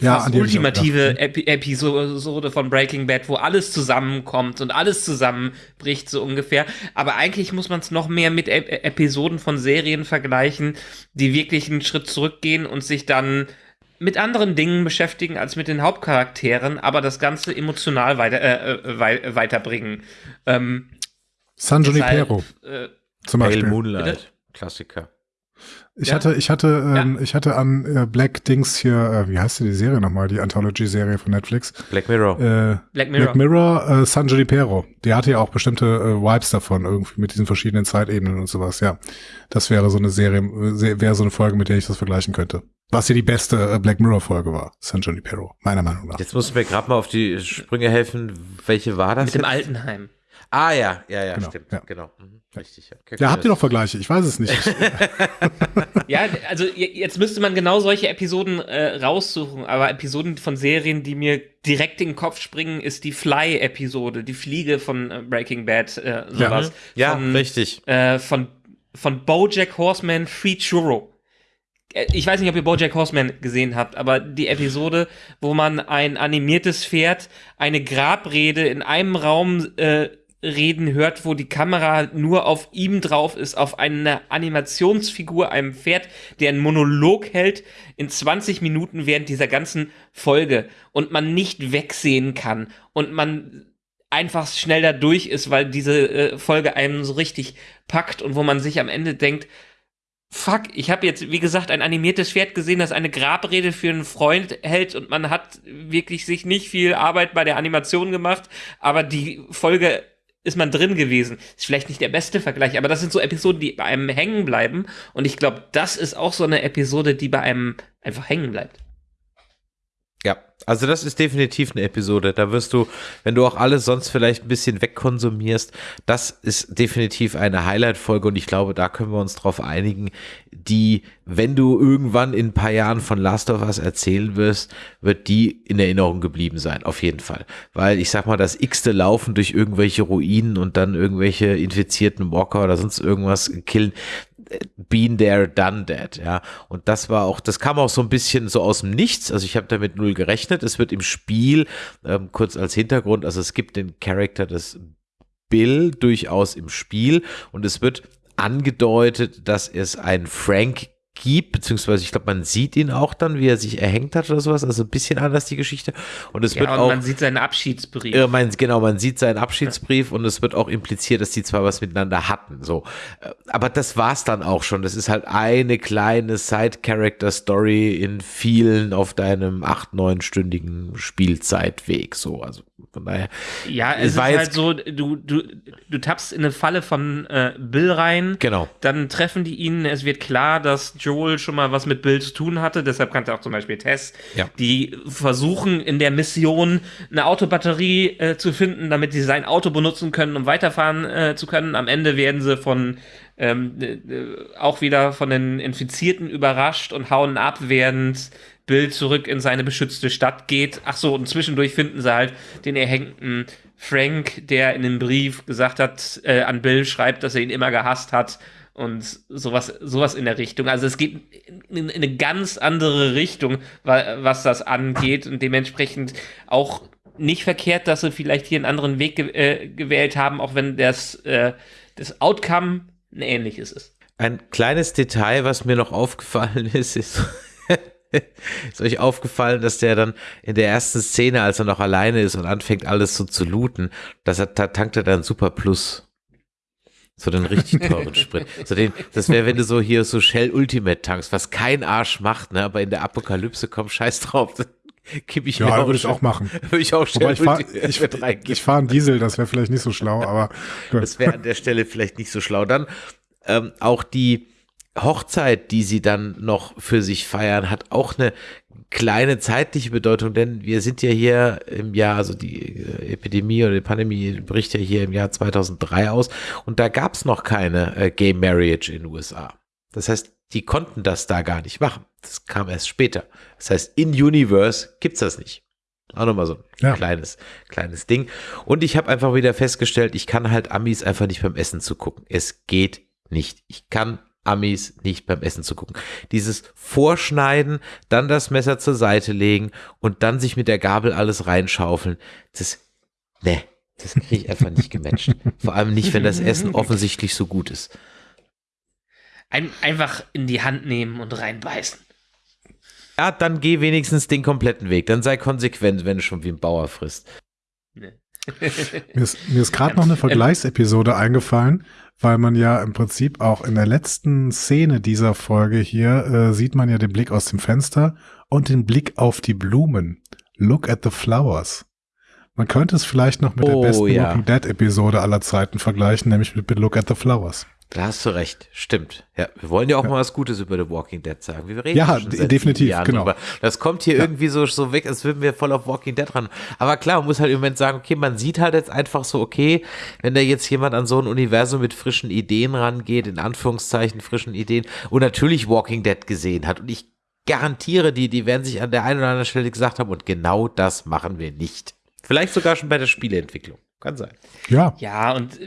Ja, fast ultimative gedacht, Epi Episode von Breaking Bad, wo alles zusammenkommt und alles zusammenbricht, so ungefähr. Aber eigentlich muss man es noch mehr mit Ep Episoden von Serien vergleichen, die wirklich einen Schritt zurückgehen und sich dann mit anderen Dingen beschäftigen als mit den Hauptcharakteren, aber das Ganze emotional weiter, äh, äh, wei weiterbringen. Ähm, San Junipero äh, zum Pale Beispiel. Moonlight. Bitte? Klassiker. Ich Ja. hatte, ich hatte, ähm, ich hatte an äh, Black Dings hier, äh, wie heißt die Serie nochmal, die Anthology-Serie von Netflix? Black Mirror. Äh, Black Mirror. Black Mirror, äh, San Junipero. Die hatte ja auch bestimmte äh, Vibes davon, irgendwie mit diesen verschiedenen Zeitebenen und sowas, ja. Das wäre so eine Serie, äh, wäre so eine Folge, mit der ich das vergleichen könnte. Was hier die beste äh, Black Mirror-Folge war, San Junipero, meiner Meinung nach. Jetzt musst du mir gerade mal auf die Sprünge helfen. Welche war das? mit dem jetzt? Altenheim. Ah ja, ja, ja, Genau, stimmt. ja. Genau. Mhm. Richtig. Ja, Okay, Ja, habt ihr noch Vergleiche? Ich weiß es nicht. Ja, also jetzt müsste man genau solche Episoden äh, raussuchen, aber Episoden von Serien, die mir direkt in den Kopf springen, ist die Fly-Episode, die Fliege von äh, Breaking Bad, äh, sowas. Ja, von, richtig. Äh, von, von Bojack Horseman Free Churro. Äh, Ich weiß nicht, ob ihr Bojack Horseman gesehen habt, aber die Episode, wo man ein animiertes Pferd eine Grabrede in einem Raum äh, reden hört, wo die Kamera nur auf ihm drauf ist, auf eine Animationsfigur, einem Pferd, der einen Monolog hält in 20 Minuten während dieser ganzen Folge und man nicht wegsehen kann und man einfach schnell da durch ist, weil diese äh, Folge einem so richtig packt und wo man sich am Ende denkt, fuck, ich habe jetzt, wie gesagt, ein animiertes Pferd gesehen, das eine Grabrede für einen Freund hält und man hat wirklich sich nicht viel Arbeit bei der Animation gemacht, aber die Folge ist man drin gewesen. Ist vielleicht nicht der beste Vergleich, aber das sind so Episoden, die bei einem hängen bleiben und ich glaube, das ist auch so eine Episode, die bei einem einfach hängen bleibt. Ja, also das ist definitiv eine Episode. Da wirst du, wenn du auch alles sonst vielleicht ein bisschen wegkonsumierst, das ist definitiv eine Highlight-Folge und ich glaube, da können wir uns drauf einigen, die, wenn du irgendwann in ein paar Jahren von Last of Us erzählen wirst, wird die in Erinnerung geblieben sein, auf jeden Fall. Weil ich sag mal, das x-te Laufen durch irgendwelche Ruinen und dann irgendwelche infizierten Walker oder sonst irgendwas killen, been there, done that, ja. Und das war auch, das kam auch so ein bisschen so aus dem Nichts. Also ich habe damit null gerechnet. Es wird im Spiel, ähm, kurz als Hintergrund, also es gibt den Charakter des Bill durchaus im Spiel und es wird angedeutet, dass es einen Frank gibt, beziehungsweise ich glaube, man sieht ihn auch dann, wie er sich erhängt hat oder sowas. Also ein bisschen anders die Geschichte. Und es wird Ja, und auch. man sieht seinen Abschiedsbrief. Ja, man, genau, man sieht seinen Abschiedsbrief und es wird auch impliziert, dass die zwei was miteinander hatten. So, Äh, aber das war's dann auch schon. Das ist halt eine kleine Side-Character-Story in vielen auf deinem acht neunstündigen Spielzeitweg. So, also von daher. Ja, Es es, ist halt so, du, du, du tappst in eine Falle von äh, Bill rein. Genau. Dann treffen die ihn. Es wird klar, dass Joel schon mal was mit Bill zu tun hatte. Deshalb kannte auch zum Beispiel Tess. Ja. Die versuchen in der Mission eine Autobatterie äh, zu finden, damit sie sein Auto benutzen können, um weiterfahren äh, zu können. Am Ende werden sie von ähm, äh, äh, auch wieder von den Infizierten überrascht und hauen ab, während Bill zurück in seine beschützte Stadt geht. Ach so, und zwischendurch finden sie halt den erhängten Frank, der in dem Brief gesagt hat, äh, an Bill schreibt, dass er ihn immer gehasst hat und sowas, sowas in der Richtung. Also es geht in, in eine ganz andere Richtung, wa- was das angeht und dementsprechend auch nicht verkehrt, dass sie vielleicht hier einen anderen Weg ge äh, gewählt haben, auch wenn das, äh, das Outcome ein ähnliches ist. Ein kleines Detail, was mir noch aufgefallen ist, ist, ist euch aufgefallen, dass der dann in der ersten Szene, als er noch alleine ist und anfängt alles so zu looten, dass er, da tankt er dann Super Plus. So den richtig teuren Sprit. So den, das wäre, wenn du so hier so Shell Ultimate tankst, was kein Arsch macht, ne, aber in der Apokalypse kommt scheiß drauf. Dann Gib ich mir Ja, würde ich auch machen. Würde ich auch Wobei Shell ich fahre Ultimate ich, ich fahr einen Diesel, das wäre vielleicht nicht so schlau, aber gut. Das wäre an der Stelle vielleicht nicht so schlau. Dann ähm, auch die Hochzeit, die sie dann noch für sich feiern, hat auch eine kleine zeitliche Bedeutung, denn wir sind ja hier im Jahr, also die äh, Epidemie oder die Pandemie bricht ja hier im Jahr 2003 aus und da gab es noch keine äh, Gay Marriage in den USA. Das heißt, die konnten das da gar nicht machen. Das kam erst später. Das heißt, in Universe gibt's das nicht. Auch nochmal so ein ja. kleines, kleines Ding. Und ich habe einfach wieder festgestellt, ich kann halt Amis einfach nicht beim Essen zugucken. Es geht nicht. Ich kann Amis nicht beim Essen zu gucken. Dieses Vorschneiden, dann das Messer zur Seite legen und dann sich mit der Gabel alles reinschaufeln, das, ne, das kriege ich einfach nicht gematcht. Vor allem nicht, wenn das Essen offensichtlich so gut ist. Ein, einfach in die Hand nehmen und reinbeißen. Ja, dann geh wenigstens den kompletten Weg. Dann sei konsequent, wenn du schon wie ein Bauer frisst. Ne. mir ist, mir ist gerade noch eine Vergleichsepisode eingefallen, weil man ja im Prinzip auch in der letzten Szene dieser Folge hier äh, sieht man ja den Blick aus dem Fenster und den Blick auf die Blumen. Look at the flowers. Man könnte es vielleicht noch mit oh, der besten ja. Walking Dead Episode aller Zeiten vergleichen, nämlich mit Look at the Flowers. Da hast du recht, stimmt. Ja, wir wollen ja auch ja. mal was Gutes über The Walking Dead sagen. Wir reden ja, definitiv, genau. Drüber. Das kommt hier ja. irgendwie so, so weg, als würden wir voll auf Walking Dead ran. Aber klar, man muss halt im Moment sagen, okay, man sieht halt jetzt einfach so, okay, wenn da jetzt jemand an so ein Universum mit frischen Ideen rangeht, in Anführungszeichen frischen Ideen, und natürlich Walking Dead gesehen hat. Und ich garantiere die, die werden sich an der einen oder anderen Stelle gesagt haben, und genau das machen wir nicht. Vielleicht sogar schon bei der Spieleentwicklung. Kann sein. Ja. Ja, und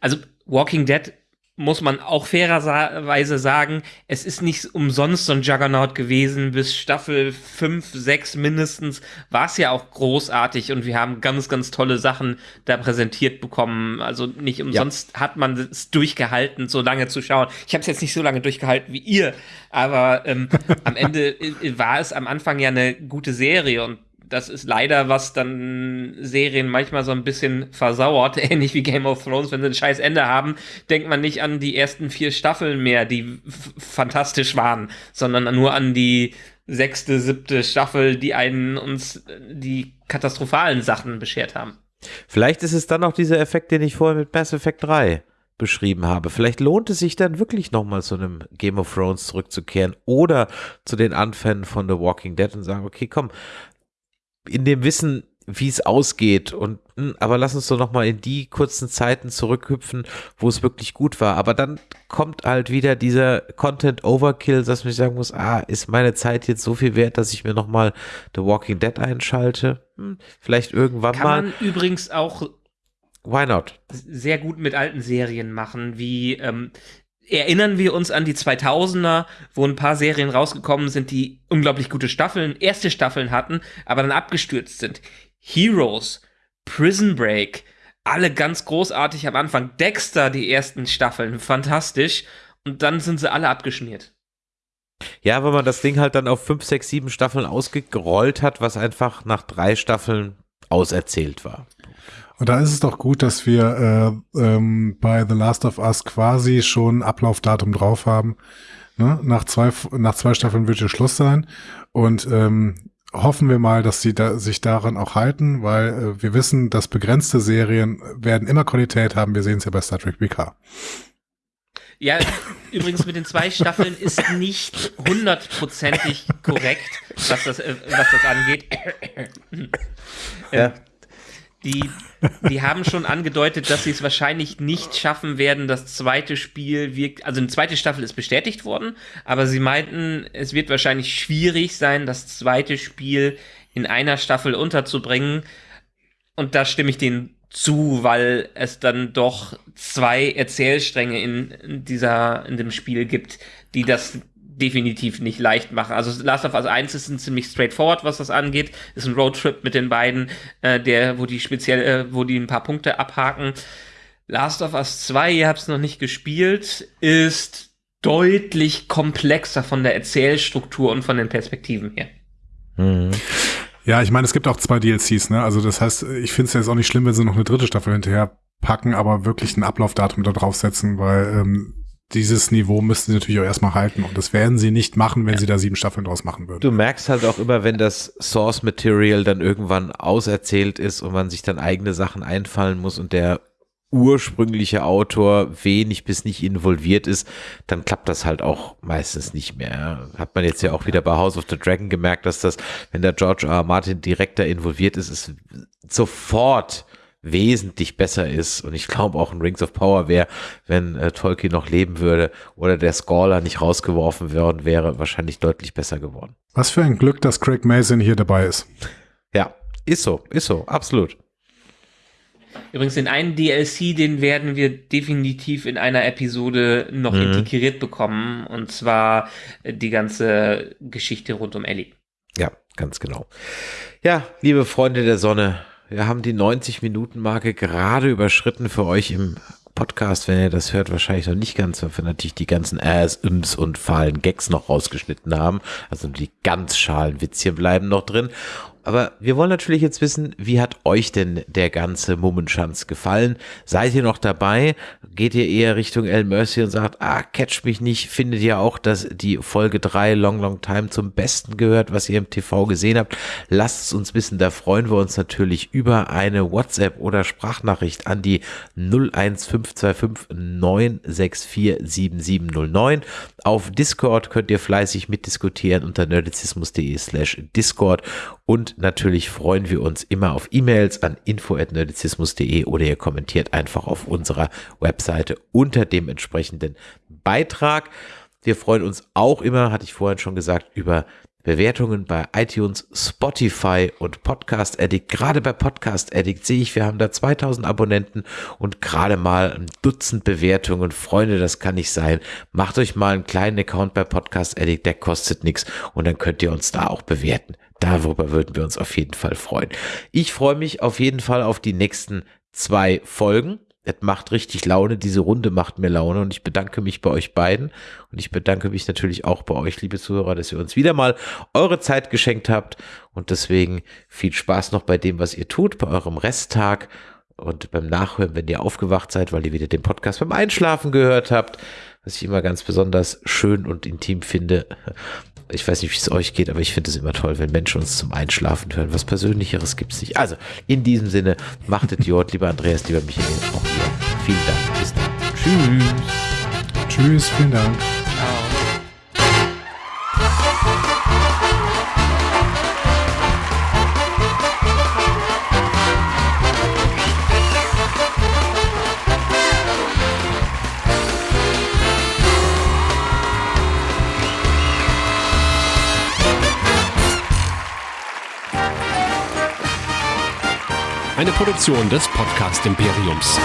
also Walking Dead muss man auch fairerweise sagen, es ist nicht umsonst so ein Juggernaut gewesen. Bis Staffel 5, 6 mindestens war es ja auch großartig und wir haben ganz, ganz tolle Sachen da präsentiert bekommen. Also nicht umsonst ja. hat man es durchgehalten, so lange zu schauen. Ich habe es jetzt nicht so lange durchgehalten wie ihr, aber ähm, am Ende war es am Anfang ja eine gute Serie und das ist leider, was dann Serien manchmal so ein bisschen versauert, ähnlich wie Game of Thrones, wenn sie ein scheiß Ende haben, denkt man nicht an die ersten vier Staffeln mehr, die fantastisch waren, sondern nur an die sechste, siebte Staffel, die einen uns die katastrophalen Sachen beschert haben. Vielleicht ist es dann auch dieser Effekt, den ich vorher mit Mass Effect 3 beschrieben habe. Vielleicht lohnt es sich dann wirklich nochmal zu einem Game of Thrones zurückzukehren oder zu den Anfängen von The Walking Dead und sagen, okay, komm, in dem Wissen, wie es ausgeht. Und hm, aber lass uns doch noch mal in die kurzen Zeiten zurückhüpfen, wo es wirklich gut war. Aber dann kommt halt wieder dieser Content Overkill, dass man sagen muss, ah, ist meine Zeit jetzt so viel wert, dass ich mir noch mal The Walking Dead einschalte? Hm, vielleicht irgendwann Kann mal. Kann man übrigens auch Why not? Sehr gut mit alten Serien machen, wie ähm, erinnern wir uns an die 2000er, wo ein paar Serien rausgekommen sind, die unglaublich gute Staffeln, erste Staffeln hatten, aber dann abgestürzt sind. Heroes, Prison Break, alle ganz großartig am Anfang. Dexter, die ersten Staffeln, fantastisch. Und dann sind sie alle abgeschmiert. Ja, wenn man das Ding halt dann auf 5, 6, 7 Staffeln ausgerollt hat, was einfach nach drei Staffeln auserzählt war. Und da ist es doch gut, dass wir äh, ähm, bei The Last of Us quasi schon Ablaufdatum drauf haben. Ne? Nach, zwei, nach zwei Staffeln wird hier Schluss sein. Und ähm, hoffen wir mal, dass sie da, sich daran auch halten, weil äh, wir wissen, dass begrenzte Serien werden immer Qualität haben. Wir sehen es ja bei Star Trek PK. Ja, übrigens mit den zwei Staffeln ist nicht hundertprozentig korrekt, was das, äh, was das angeht. ja. Die, die haben schon angedeutet, dass sie es wahrscheinlich nicht schaffen werden, das zweite Spiel wirkt. Also eine zweite Staffel ist bestätigt worden, aber sie meinten, es wird wahrscheinlich schwierig sein, das zweite Spiel in einer Staffel unterzubringen. Und da stimme ich denen zu, weil es dann doch zwei Erzählstränge in, dieser, in dem Spiel gibt, die das definitiv nicht leicht machen. Also Last of Us 1 ist ein ziemlich straightforward, was das angeht. Ist ein Roadtrip mit den beiden, äh, der, wo die speziell, äh, wo die ein paar Punkte abhaken. Last of Us 2, ihr habt es noch nicht gespielt, ist deutlich komplexer von der Erzählstruktur und von den Perspektiven her. Mhm. Ja, ich meine, es gibt auch zwei DLCs, ne? Also das heißt, ich finde es jetzt auch nicht schlimm, wenn sie noch eine dritte Staffel hinterher packen, aber wirklich ein Ablaufdatum da draufsetzen, weil ähm, dieses Niveau müssten sie natürlich auch erstmal halten. Und das werden sie nicht machen, wenn ja. sie da sieben Staffeln draus machen würden. Du merkst halt auch immer, wenn das Source Material dann irgendwann auserzählt ist und man sich dann eigene Sachen einfallen muss und der ursprüngliche Autor wenig bis nicht involviert ist, dann klappt das halt auch meistens nicht mehr. Hat man jetzt ja auch wieder bei House of the Dragon gemerkt, dass das, wenn der George R. R. Martin direkter involviert ist, ist sofort wesentlich besser ist. Und ich glaube auch ein Rings of Power wäre, wenn äh, Tolkien noch leben würde oder der Scholar nicht rausgeworfen worden wäre, wahrscheinlich deutlich besser geworden. Was für ein Glück, dass Craig Mason hier dabei ist. Ja, ist so, ist so, absolut. Übrigens, den einen DLC, den werden wir definitiv in einer Episode noch mhm. integriert bekommen. Und zwar die ganze Geschichte rund um Ellie. Ja, ganz genau. Ja, liebe Freunde der Sonne, wir haben die 90-Minuten-Marke gerade überschritten für euch im Podcast, wenn ihr das hört, wahrscheinlich noch nicht ganz, weil wir natürlich die ganzen Äs, Ims und fahlen Gags noch rausgeschnitten haben. Also die ganz schalen Witzchen bleiben noch drin. Aber wir wollen natürlich jetzt wissen, wie hat euch denn der ganze Mummenschanz gefallen? Seid ihr noch dabei? Geht ihr eher Richtung El Mercy und sagt, ah, catch mich nicht? Findet ihr auch, dass die Folge 3 Long Long Time zum Besten gehört, was ihr im TV gesehen habt? Lasst es uns wissen, da freuen wir uns natürlich über eine WhatsApp oder Sprachnachricht an die 01525 964 7709. Auf Discord könnt ihr fleißig mitdiskutieren unter nerdizismus.de slash Discord und natürlich freuen wir uns immer auf E-Mails an info.nerdizismus.de oder ihr kommentiert einfach auf unserer Webseite unter dem entsprechenden Beitrag. Wir freuen uns auch immer, hatte ich vorhin schon gesagt, über Bewertungen bei iTunes, Spotify und Podcast Addict. Gerade bei Podcast Addict sehe ich, wir haben da 2000 Abonnenten und gerade mal ein Dutzend Bewertungen. Freunde, das kann nicht sein. Macht euch mal einen kleinen Account bei Podcast Addict, der kostet nichts und dann könnt ihr uns da auch bewerten. Darüber würden wir uns auf jeden Fall freuen. Ich freue mich auf jeden Fall auf die nächsten zwei Folgen. Es macht richtig Laune, diese Runde macht mir Laune und ich bedanke mich bei euch beiden und ich bedanke mich natürlich auch bei euch, liebe Zuhörer, dass ihr uns wieder mal eure Zeit geschenkt habt und deswegen viel Spaß noch bei dem, was ihr tut, bei eurem Resttag und beim Nachhören, wenn ihr aufgewacht seid, weil ihr wieder den Podcast beim Einschlafen gehört habt, was ich immer ganz besonders schön und intim finde ich weiß nicht, wie es euch geht, aber ich finde es immer toll, wenn Menschen uns zum Einschlafen hören. Was Persönlicheres gibt es nicht. Also, in diesem Sinne, macht es Jod, lieber Andreas, lieber Michael, auch hier. Vielen Dank. Bis dann. Tschüss. Tschüss, vielen Dank. Eine Produktion des Podcast Imperiums.